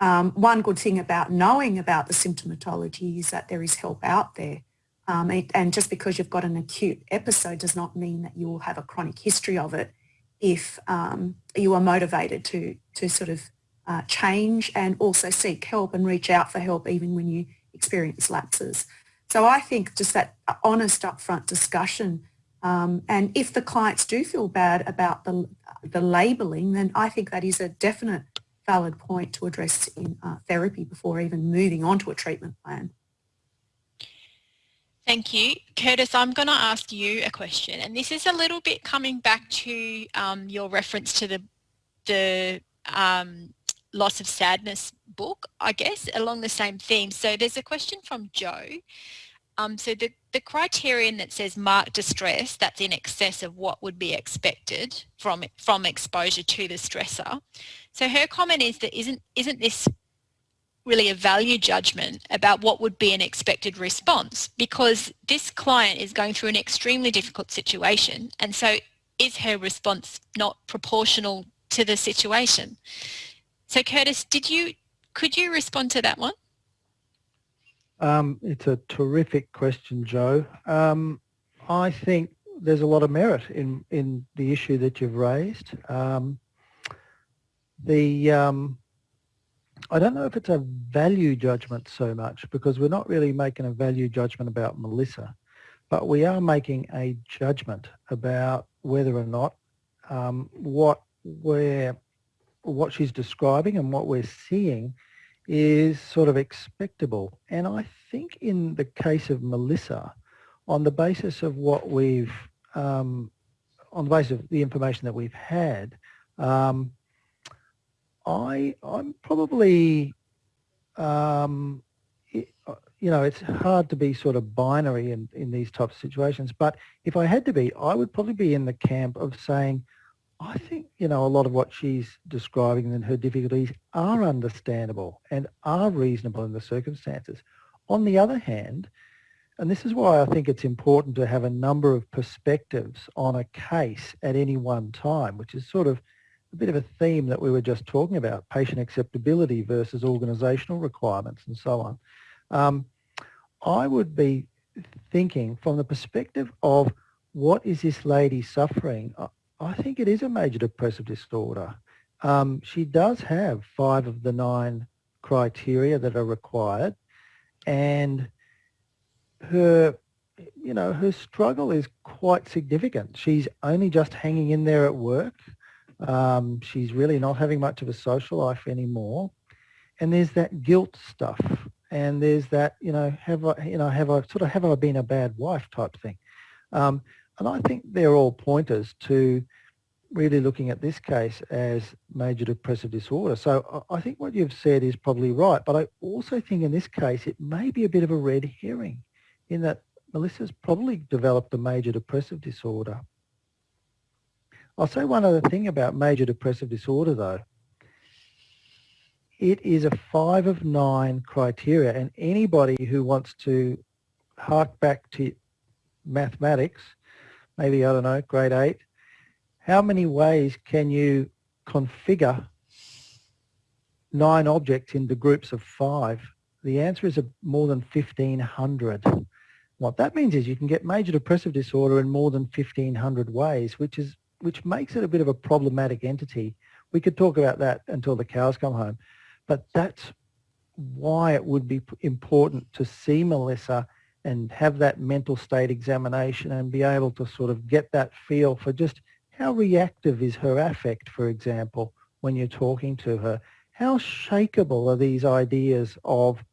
Um, one good thing about knowing about the symptomatology is that there is help out there. Um, it, and just because you've got an acute episode does not mean that you will have a chronic history of it if um, you are motivated to, to sort of uh, change and also seek help and reach out for help even when you experience lapses. So I think just that honest upfront discussion um, and if the clients do feel bad about the, the labelling, then I think that is a definite valid point to address in uh, therapy before even moving on to a treatment plan. Thank you. Curtis, I'm going to ask you a question and this is a little bit coming back to um, your reference to the, the um, loss of sadness book, I guess, along the same theme. So there's a question from Joe. Um, so the, the criterion that says marked distress, that's in excess of what would be expected from, from exposure to the stressor. So her comment is that isn't, isn't this really a value judgment about what would be an expected response because this client is going through an extremely difficult situation and so is her response not proportional to the situation? So Curtis, did you could you respond to that one? Um, it's a terrific question, Joe. Um, I think there's a lot of merit in, in the issue that you've raised. Um, the um, I don't know if it's a value judgment so much because we're not really making a value judgment about Melissa, but we are making a judgment about whether or not um, what we're what she's describing and what we're seeing is sort of expectable. And I think in the case of Melissa, on the basis of what we've, um, on the basis of the information that we've had, um, I, I'm probably, um, it, you know, it's hard to be sort of binary in, in these types of situations, but if I had to be, I would probably be in the camp of saying, I think, you know, a lot of what she's describing and her difficulties are understandable and are reasonable in the circumstances. On the other hand, and this is why I think it's important to have a number of perspectives on a case at any one time, which is sort of a bit of a theme that we were just talking about, patient acceptability versus organisational requirements and so on. Um, I would be thinking from the perspective of what is this lady suffering? I think it is a major depressive disorder. Um, she does have five of the nine criteria that are required and her you know her struggle is quite significant she's only just hanging in there at work um, she's really not having much of a social life anymore and there's that guilt stuff and there's that you know have I you know have I sort of have I been a bad wife type thing um, and I think they're all pointers to really looking at this case as major depressive disorder. So I think what you've said is probably right, but I also think in this case it may be a bit of a red herring in that Melissa's probably developed a major depressive disorder. I'll say one other thing about major depressive disorder though. It is a five of nine criteria and anybody who wants to hark back to mathematics, maybe, I don't know, grade eight, how many ways can you configure nine objects into groups of five? The answer is more than 1,500. What that means is you can get major depressive disorder in more than 1,500 ways, which is which makes it a bit of a problematic entity. We could talk about that until the cows come home, but that's why it would be important to see Melissa and have that mental state examination and be able to sort of get that feel for just how reactive is her affect, for example, when you're talking to her? How shakable are these ideas of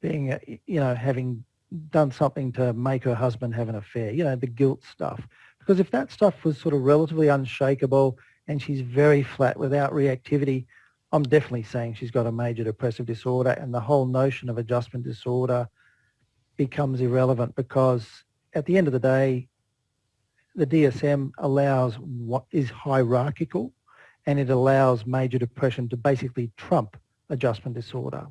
being, you know, having done something to make her husband have an affair, you know, the guilt stuff. Because if that stuff was sort of relatively unshakable and she's very flat without reactivity, I'm definitely saying she's got a major depressive disorder and the whole notion of adjustment disorder becomes irrelevant because at the end of the day, the DSM allows what is hierarchical and it allows major depression to basically trump adjustment disorder.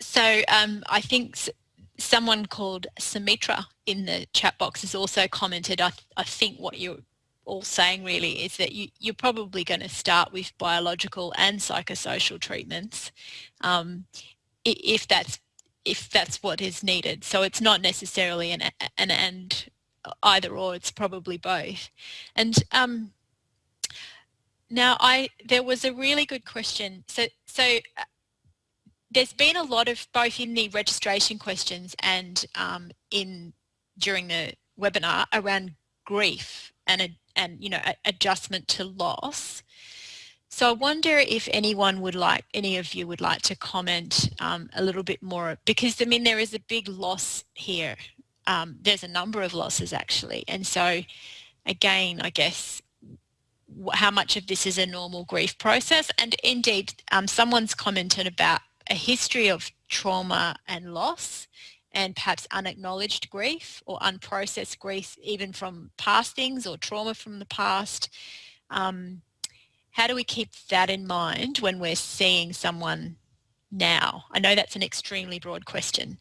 So um, I think someone called Sumitra in the chat box has also commented, I, I think what you're all saying really is that you, you're probably going to start with biological and psychosocial treatments um, if that's if that's what is needed. So it's not necessarily an, an and either or, it's probably both. And um, now I there was a really good question. So, so uh, there's been a lot of both in the registration questions and um, in during the webinar around grief and and you know adjustment to loss. So I wonder if anyone would like, any of you would like to comment um, a little bit more, because I mean, there is a big loss here. Um, there's a number of losses actually. And so again, I guess, how much of this is a normal grief process and indeed um, someone's commented about a history of trauma and loss and perhaps unacknowledged grief or unprocessed grief even from past things or trauma from the past. Um, how do we keep that in mind when we're seeing someone now? I know that's an extremely broad question.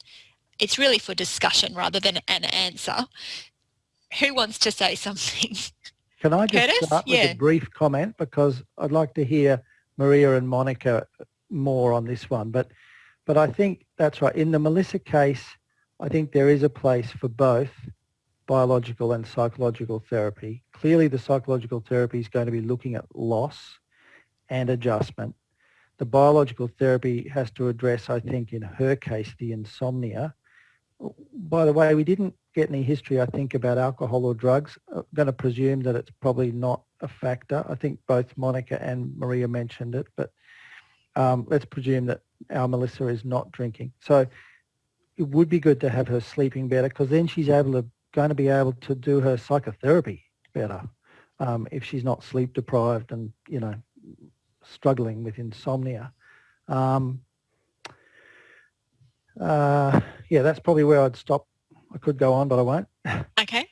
It's really for discussion rather than an answer. Who wants to say (laughs) something? Can I just Curtis? start with Yeah. a brief comment because I'd like to hear Maria and Monica more on this one. But but I think that's right. In the Melissa case, I think there is a place for both biological and psychological therapy. Clearly the psychological therapy is going to be looking at loss and adjustment. The biological therapy has to address, I think, in her case, the insomnia. By the way, we didn't get any history, I think, about alcohol or drugs. I'm going to presume that it's probably not a factor. I think both Monica and Maria mentioned it, but um, let's presume that our Melissa is not drinking. So it would be good to have her sleeping better because then she's able to going to be able to do her psychotherapy better um, if she's not sleep deprived and you know struggling with insomnia. Um, uh, yeah, that's probably where I'd stop. I could go on, but I won't. (laughs) Okay.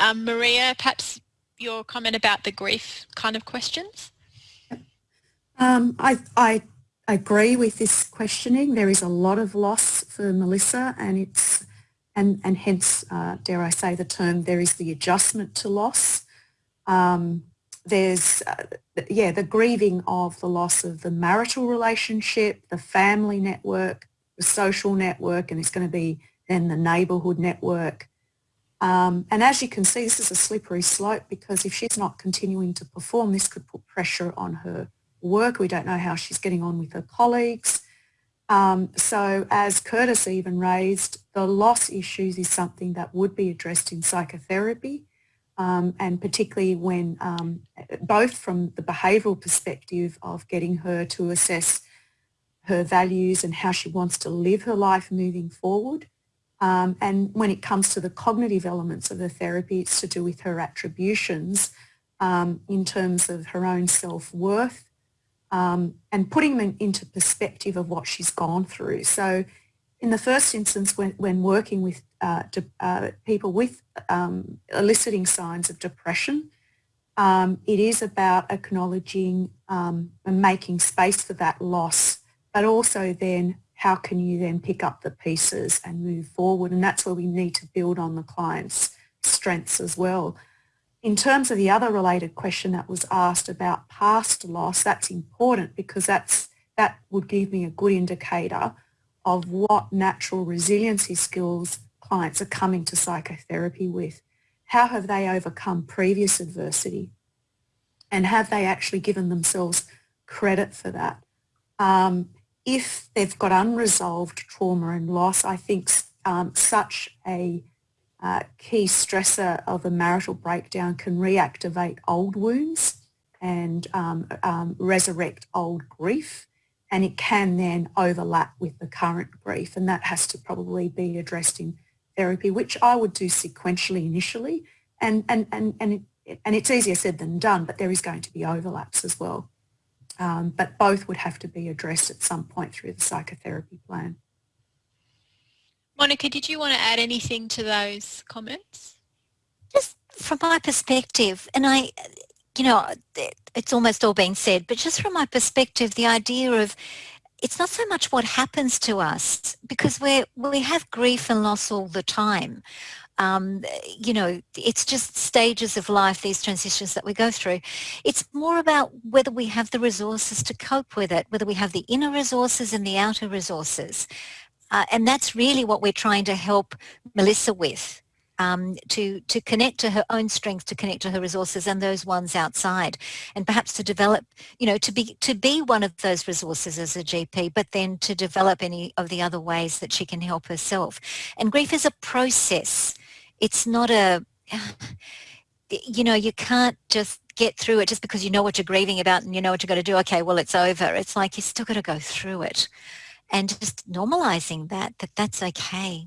Um, Maria, perhaps your comment about the grief kind of questions? Um, I, I agree with this questioning. There is a lot of loss for Melissa and it's and, and hence, uh, dare I say the term, there is the adjustment to loss. Um, there's, uh, yeah, the grieving of the loss of the marital relationship, the family network, the social network, and it's going to be then the neighbourhood network. Um, and as you can see, this is a slippery slope because if she's not continuing to perform, this could put pressure on her work. We don't know how she's getting on with her colleagues. Um, so as Curtis even raised, the loss issues is something that would be addressed in psychotherapy um, and particularly when um, both from the behavioural perspective of getting her to assess her values and how she wants to live her life moving forward. Um, and when it comes to the cognitive elements of the therapy, it's to do with her attributions um, in terms of her own self-worth um, and putting them into perspective of what she's gone through. So in the first instance, when, when working with uh, de, uh, people with um, eliciting signs of depression, um, it is about acknowledging um, and making space for that loss, but also then how can you then pick up the pieces and move forward? And that's where we need to build on the client's strengths as well. In terms of the other related question that was asked about past loss, that's important because that's, that would give me a good indicator of what natural resiliency skills clients are coming to psychotherapy with. How have they overcome previous adversity? And have they actually given themselves credit for that? Um, if they've got unresolved trauma and loss, I think um, such a uh, key stressor of a marital breakdown can reactivate old wounds and um, um, resurrect old grief and it can then overlap with the current grief and that has to probably be addressed in therapy which I would do sequentially initially and, and, and, and, it, and it's easier said than done but there is going to be overlaps as well. Um, but both would have to be addressed at some point through the psychotherapy plan. Monica, did you want to add anything to those comments? Just from my perspective, and I, you know, it's almost all been said, but just from my perspective, the idea of it's not so much what happens to us because we we have grief and loss all the time. Um, you know, it's just stages of life, these transitions that we go through. It's more about whether we have the resources to cope with it, whether we have the inner resources and the outer resources. Uh, and that's really what we're trying to help Melissa with. Um, to to connect to her own strength, to connect to her resources and those ones outside, and perhaps to develop, you know, to be to be one of those resources as a GP, but then to develop any of the other ways that she can help herself. And grief is a process. It's not a, (sighs) you know, you can't just get through it just because you know what you're grieving about and you know what you're going to do. Okay, well, it's over. It's like you still got to go through it and just normalizing that, that that's okay.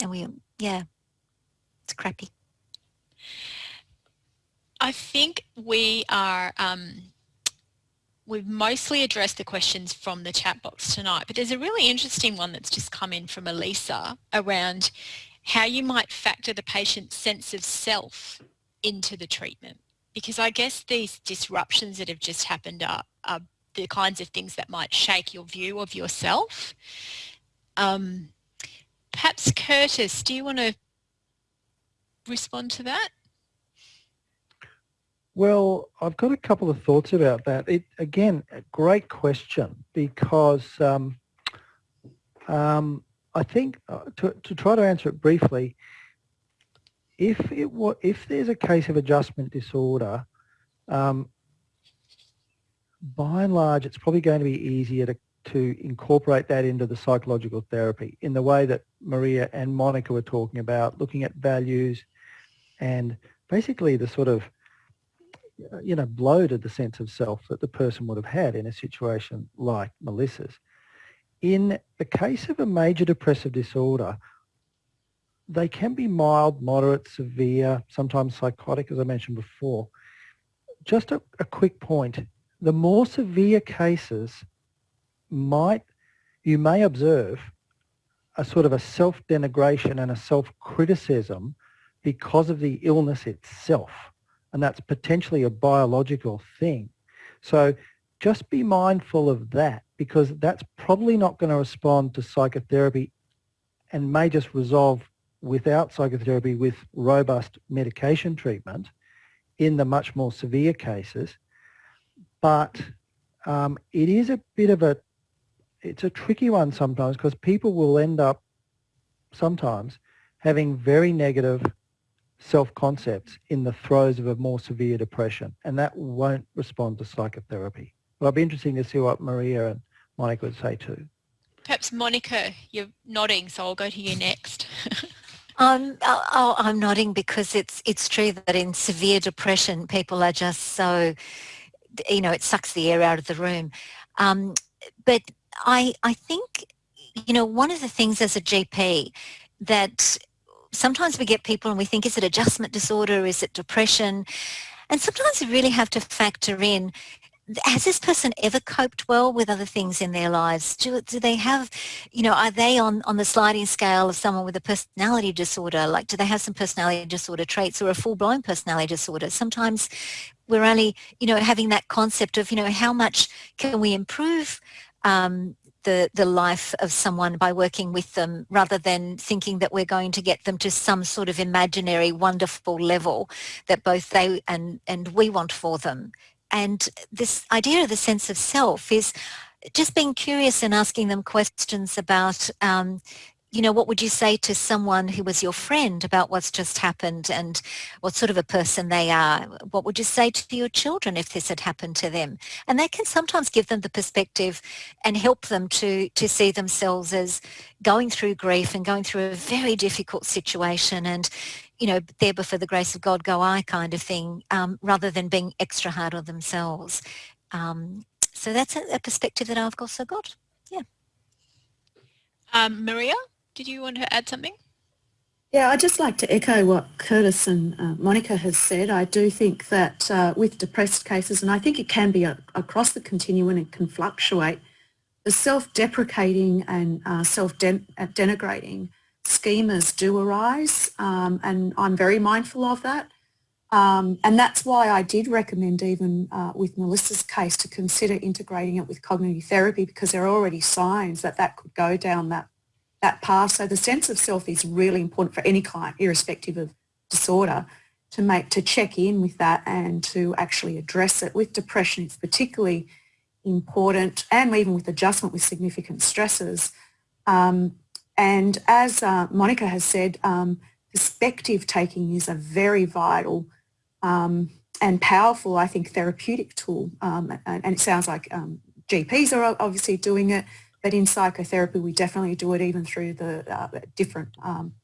And we, yeah, it's crappy. I think we are, um, we've mostly addressed the questions from the chat box tonight, but there's a really interesting one that's just come in from Elisa around how you might factor the patient's sense of self into the treatment. Because I guess these disruptions that have just happened are, are the kinds of things that might shake your view of yourself. Um, perhaps Curtis, do you want to respond to that? Well, I've got a couple of thoughts about that. It again, a great question because um, um, I think uh, to, to try to answer it briefly, if it if there's a case of adjustment disorder, um, by and large, it's probably going to be easier to, to incorporate that into the psychological therapy in the way that Maria and Monica were talking about, looking at values and basically the sort of uh, you know, bloated the sense of self that the person would have had in a situation like Melissa's. In the case of a major depressive disorder, they can be mild, moderate, severe, sometimes psychotic, as I mentioned before. Just a, a quick point. The more severe cases might, you may observe a sort of a self-denigration and a self-criticism because of the illness itself and that's potentially a biological thing. So just be mindful of that because that's probably not going to respond to psychotherapy and may just resolve without psychotherapy with robust medication treatment in the much more severe cases. But um, it is a bit of a, it's a tricky one sometimes because people will end up sometimes having very negative self-concepts in the throes of a more severe depression, and that won't respond to psychotherapy. But I'd be interesting to see what Maria and Monica would say too. Perhaps Monica, you're nodding, so I'll go to you next. (laughs) Um, oh, I'm nodding because it's it's true that in severe depression, people are just so, you know, it sucks the air out of the room. Um, but I I think, you know, one of the things as a GP that sometimes we get people and we think, is it adjustment disorder? Is it depression? And sometimes you really have to factor in, has this person ever coped well with other things in their lives? Do, do they have, you know, are they on, on the sliding scale of someone with a personality disorder? Like, do they have some personality disorder traits or a full-blown personality disorder? Sometimes we're only, you know, having that concept of, you know, how much can we improve um, the, the life of someone by working with them rather than thinking that we're going to get them to some sort of imaginary wonderful level that both they and, and we want for them. And this idea of the sense of self is just being curious and asking them questions about um, you know, what would you say to someone who was your friend about what's just happened and what sort of a person they are? What would you say to your children if this had happened to them? And that can sometimes give them the perspective and help them to, to see themselves as going through grief and going through a very difficult situation and, you know, there before the grace of God go I kind of thing, um, rather than being extra hard on themselves. Um, so that's a, a perspective that I've also got. Yeah. Um, Maria? Did you want to add something? Yeah, I'd just like to echo what Curtis and uh, Monica has said. I do think that uh, with depressed cases, and I think it can be a, across the continuum and can fluctuate, the self-deprecating and uh, self-denigrating schemas do arise, um, and I'm very mindful of that. Um, and that's why I did recommend even uh, with Melissa's case to consider integrating it with cognitive therapy because there are already signs that that could go down that that path. So the sense of self is really important for any client, irrespective of disorder, to make to check in with that and to actually address it. With depression, it's particularly important, and even with adjustment with significant stresses. Um, and as uh, Monica has said, um, perspective taking is a very vital um, and powerful, I think, therapeutic tool. Um, and, it sounds like um, GPs are obviously doing it, but in psychotherapy, we definitely do it even through the uh, different um,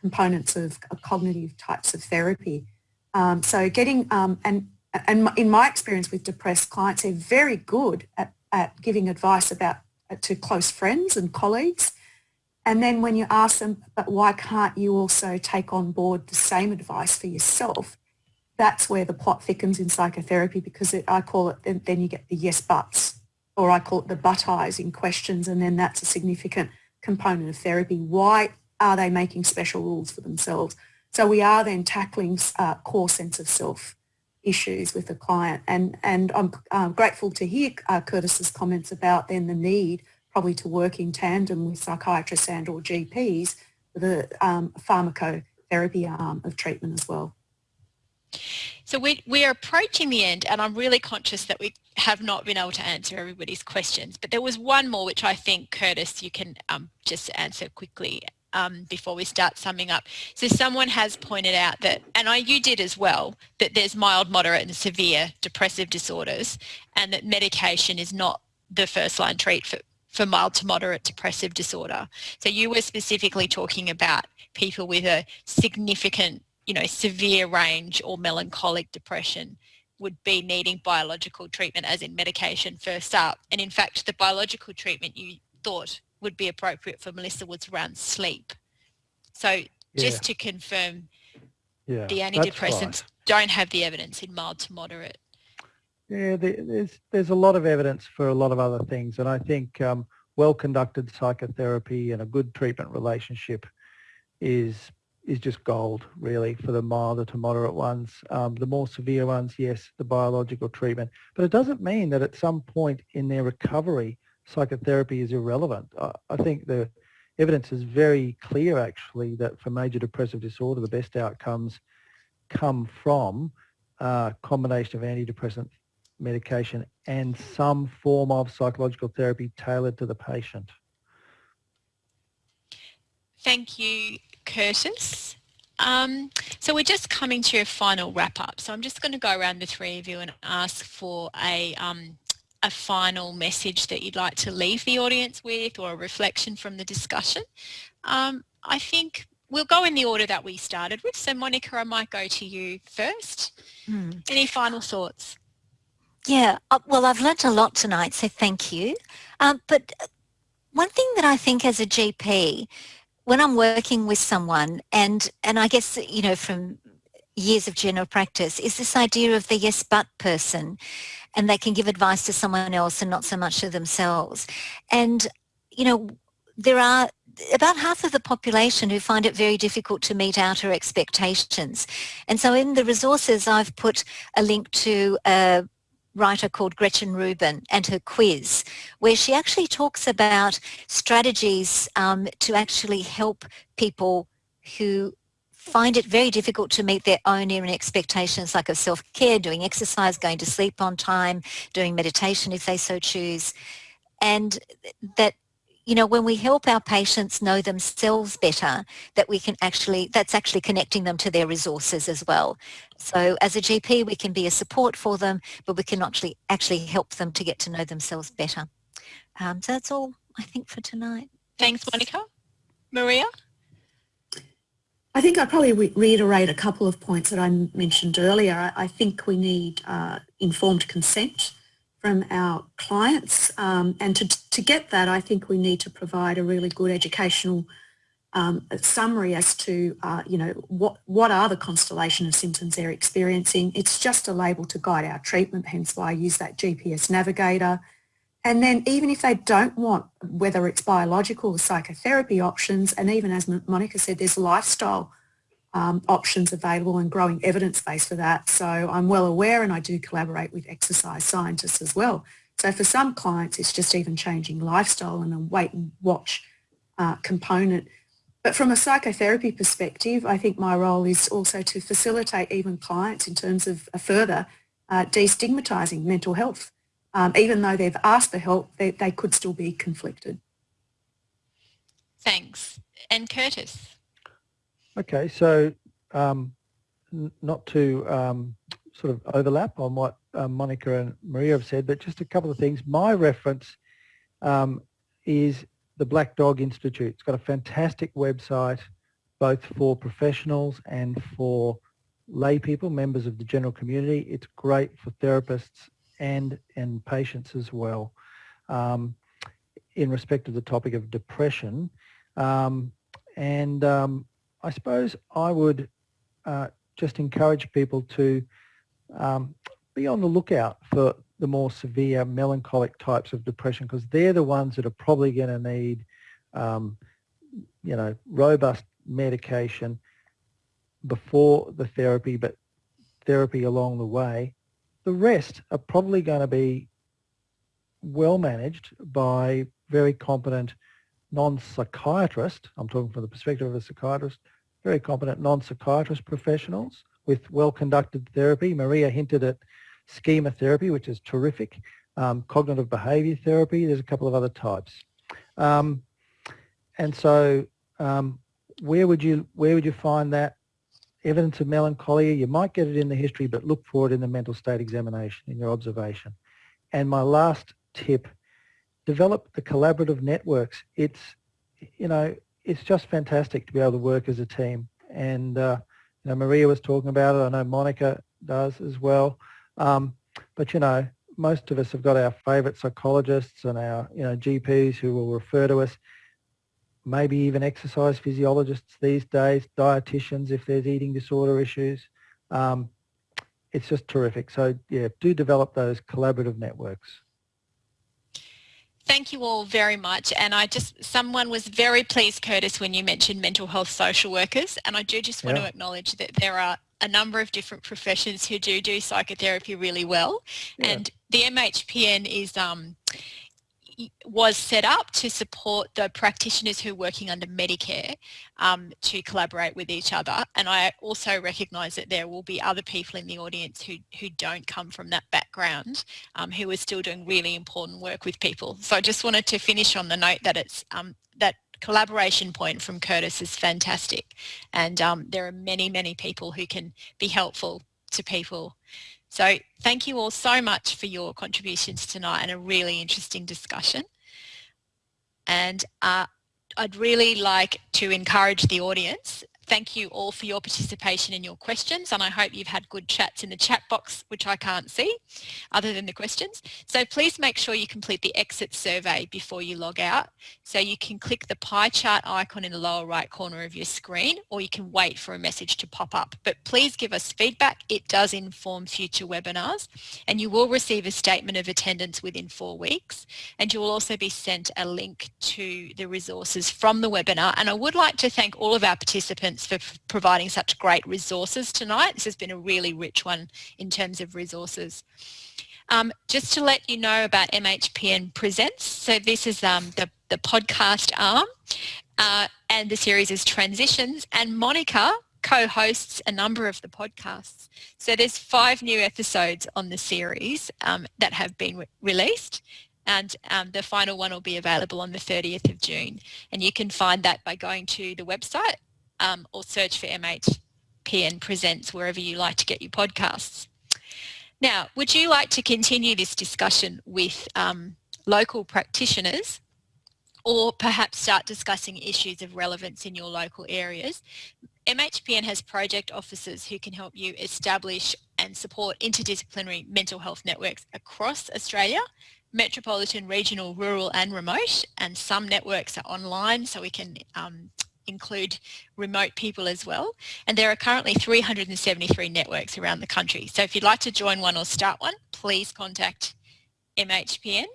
components of, cognitive types of therapy. Um, so getting, um, and, and in my experience with depressed clients, they're very good at, at giving advice about uh, to close friends and colleagues. And then when you ask them, but why can't you also take on board the same advice for yourself? that's where the plot thickens in psychotherapy because it, I call it, then you get the yes buts, or I call it the butt eyes in questions, and then that's a significant component of therapy. Why are they making special rules for themselves? So we are then tackling uh, core sense of self issues with the client. And, and I'm uh, grateful to hear uh, Curtis's comments about then the need probably to work in tandem with psychiatrists and or GPs for the um, pharmacotherapy arm of treatment as well. So we, we are approaching the end and I'm really conscious that we have not been able to answer everybody's questions. But there was one more which I think, Curtis, you can um, just answer quickly um, before we start summing up. So someone has pointed out that, and I, you did as well, that there's mild, moderate and severe depressive disorders and that medication is not the first line treat for, for mild to moderate depressive disorder. So you were specifically talking about people with a significant, you know, severe range or melancholic depression would be needing biological treatment as in medication first up. And in fact, the biological treatment you thought would be appropriate for Melissa was around sleep. So just yeah. to confirm, yeah, the antidepressants right. don't have the evidence in mild to moderate. Yeah, there's there's a lot of evidence for a lot of other things, and I think um, well-conducted psychotherapy and a good treatment relationship is is just gold, really, for the milder to moderate ones. Um, the more severe ones, yes, the biological treatment, but it doesn't mean that at some point in their recovery psychotherapy is irrelevant. I, I think the evidence is very clear actually that for major depressive disorder the best outcomes come from a combination of antidepressant medication and some form of psychological therapy tailored to the patient. Thank you, Curtis. Um, so we're just coming to a final wrap up. So I'm just going to go around the three of you and ask for a um, a final message that you'd like to leave the audience with or a reflection from the discussion. Um, I think we'll go in the order that we started with. So Monica, I might go to you first. Hmm. Any final thoughts? Yeah, uh, well, I've learnt a lot tonight, so thank you. Um, but one thing that I think as a GP, when I'm working with someone, and, and I guess, you know, from years of general practice, is this idea of the yes but person and they can give advice to someone else and not so much to themselves. And, you know, there are about half of the population who find it very difficult to meet outer expectations. And so in the resources, I've put a link to a writer called Gretchen Rubin and her quiz, where she actually talks about strategies um, to actually help people who find it very difficult to meet their own inner expectations like of self-care, doing exercise, going to sleep on time, doing meditation if they so choose. And that, you know, when we help our patients know themselves better, that we can actually, that's actually connecting them to their resources as well. So as a GP, we can be a support for them, but we can actually, actually help them to get to know themselves better. Um, so that's all I think for tonight. Thanks, Monica. Maria? I think I probably re reiterate a couple of points that I mentioned earlier. I, I think we need uh, informed consent from our clients um, and to, to get that I think we need to provide a really good educational um, summary as to uh, you know what what are the constellation of symptoms they're experiencing. It's just a label to guide our treatment hence why I use that GPS navigator and then even if they don't want, whether it's biological or psychotherapy options, and even as Monica said, there's lifestyle um, options available and growing evidence base for that. So I'm well aware and I do collaborate with exercise scientists as well. So for some clients, it's just even changing lifestyle and a wait and watch uh, component. But from a psychotherapy perspective, I think my role is also to facilitate even clients in terms of a further uh, destigmatizing mental health um, even though they've asked for help, they, they could still be conflicted. Thanks. And Curtis? Okay, so um, not to um, sort of overlap on what uh, Monica and Maria have said, but just a couple of things. My reference um, is the Black Dog Institute. It's got a fantastic website, both for professionals and for lay people, members of the general community. It's great for therapists and in patients as well. Um, in respect of the topic of depression, um, and um, I suppose I would uh, just encourage people to um, be on the lookout for the more severe melancholic types of depression because they're the ones that are probably going to need, um, you know, robust medication before the therapy, but therapy along the way. The rest are probably going to be well managed by very competent non-psychiatrist, I'm talking from the perspective of a psychiatrist, very competent non-psychiatrist professionals with well-conducted therapy. Maria hinted at schema therapy, which is terrific, um, cognitive behaviour therapy, there's a couple of other types. Um, and so um, where would you where would you find that evidence of melancholia? You might get it in the history, but look for it in the mental state examination, in your observation. And my last tip, develop the collaborative networks. It's, you know, it's just fantastic to be able to work as a team. And, uh, you know, Maria was talking about it. I know Monica does as well. Um, but, you know, most of us have got our favourite psychologists and our, you know, GPs who will refer to us maybe even exercise physiologists these days, dietitians if there's eating disorder issues. Um, it's just terrific. So yeah, do develop those collaborative networks. Thank you all very much. And I just, someone was very pleased, Curtis, when you mentioned mental health social workers. And I do just want yeah. to acknowledge that there are a number of different professions who do do psychotherapy really well. Yeah. And the MHPN is um, was set up to support the practitioners who are working under Medicare um, to collaborate with each other. And I also recognise that there will be other people in the audience who, who don't come from that background um, who are still doing really important work with people. So I just wanted to finish on the note that it's um, that collaboration point from Curtis is fantastic. And um, there are many, many people who can be helpful to people so thank you all so much for your contributions tonight and a really interesting discussion. And uh, I'd really like to encourage the audience Thank you all for your participation and your questions and I hope you've had good chats in the chat box which I can't see other than the questions. So please make sure you complete the exit survey before you log out. So you can click the pie chart icon in the lower right corner of your screen or you can wait for a message to pop up. But please give us feedback. It does inform future webinars and you will receive a statement of attendance within four weeks and you will also be sent a link to the resources from the webinar and I would like to thank all of our participants for providing such great resources tonight. This has been a really rich one in terms of resources. Um, just to let you know about MHPN Presents, so this is um, the, the podcast arm uh, and the series is Transitions and Monica co-hosts a number of the podcasts. So there's five new episodes on the series um, that have been re released and um, the final one will be available on the 30th of June. And you can find that by going to the website um, or search for MHPN Presents wherever you like to get your podcasts. Now, would you like to continue this discussion with um, local practitioners or perhaps start discussing issues of relevance in your local areas? MHPN has project officers who can help you establish and support interdisciplinary mental health networks across Australia, metropolitan, regional, rural and remote and some networks are online so we can um, include remote people as well. And there are currently 373 networks around the country. So if you'd like to join one or start one, please contact MHPN.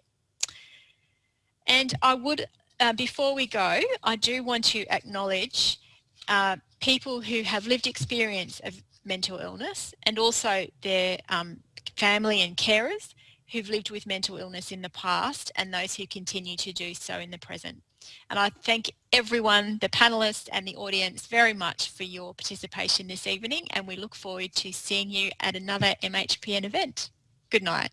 And I would, uh, before we go, I do want to acknowledge uh, people who have lived experience of mental illness and also their um, family and carers who've lived with mental illness in the past and those who continue to do so in the present. And I thank everyone, the panellists and the audience very much for your participation this evening and we look forward to seeing you at another MHPN event. Good night.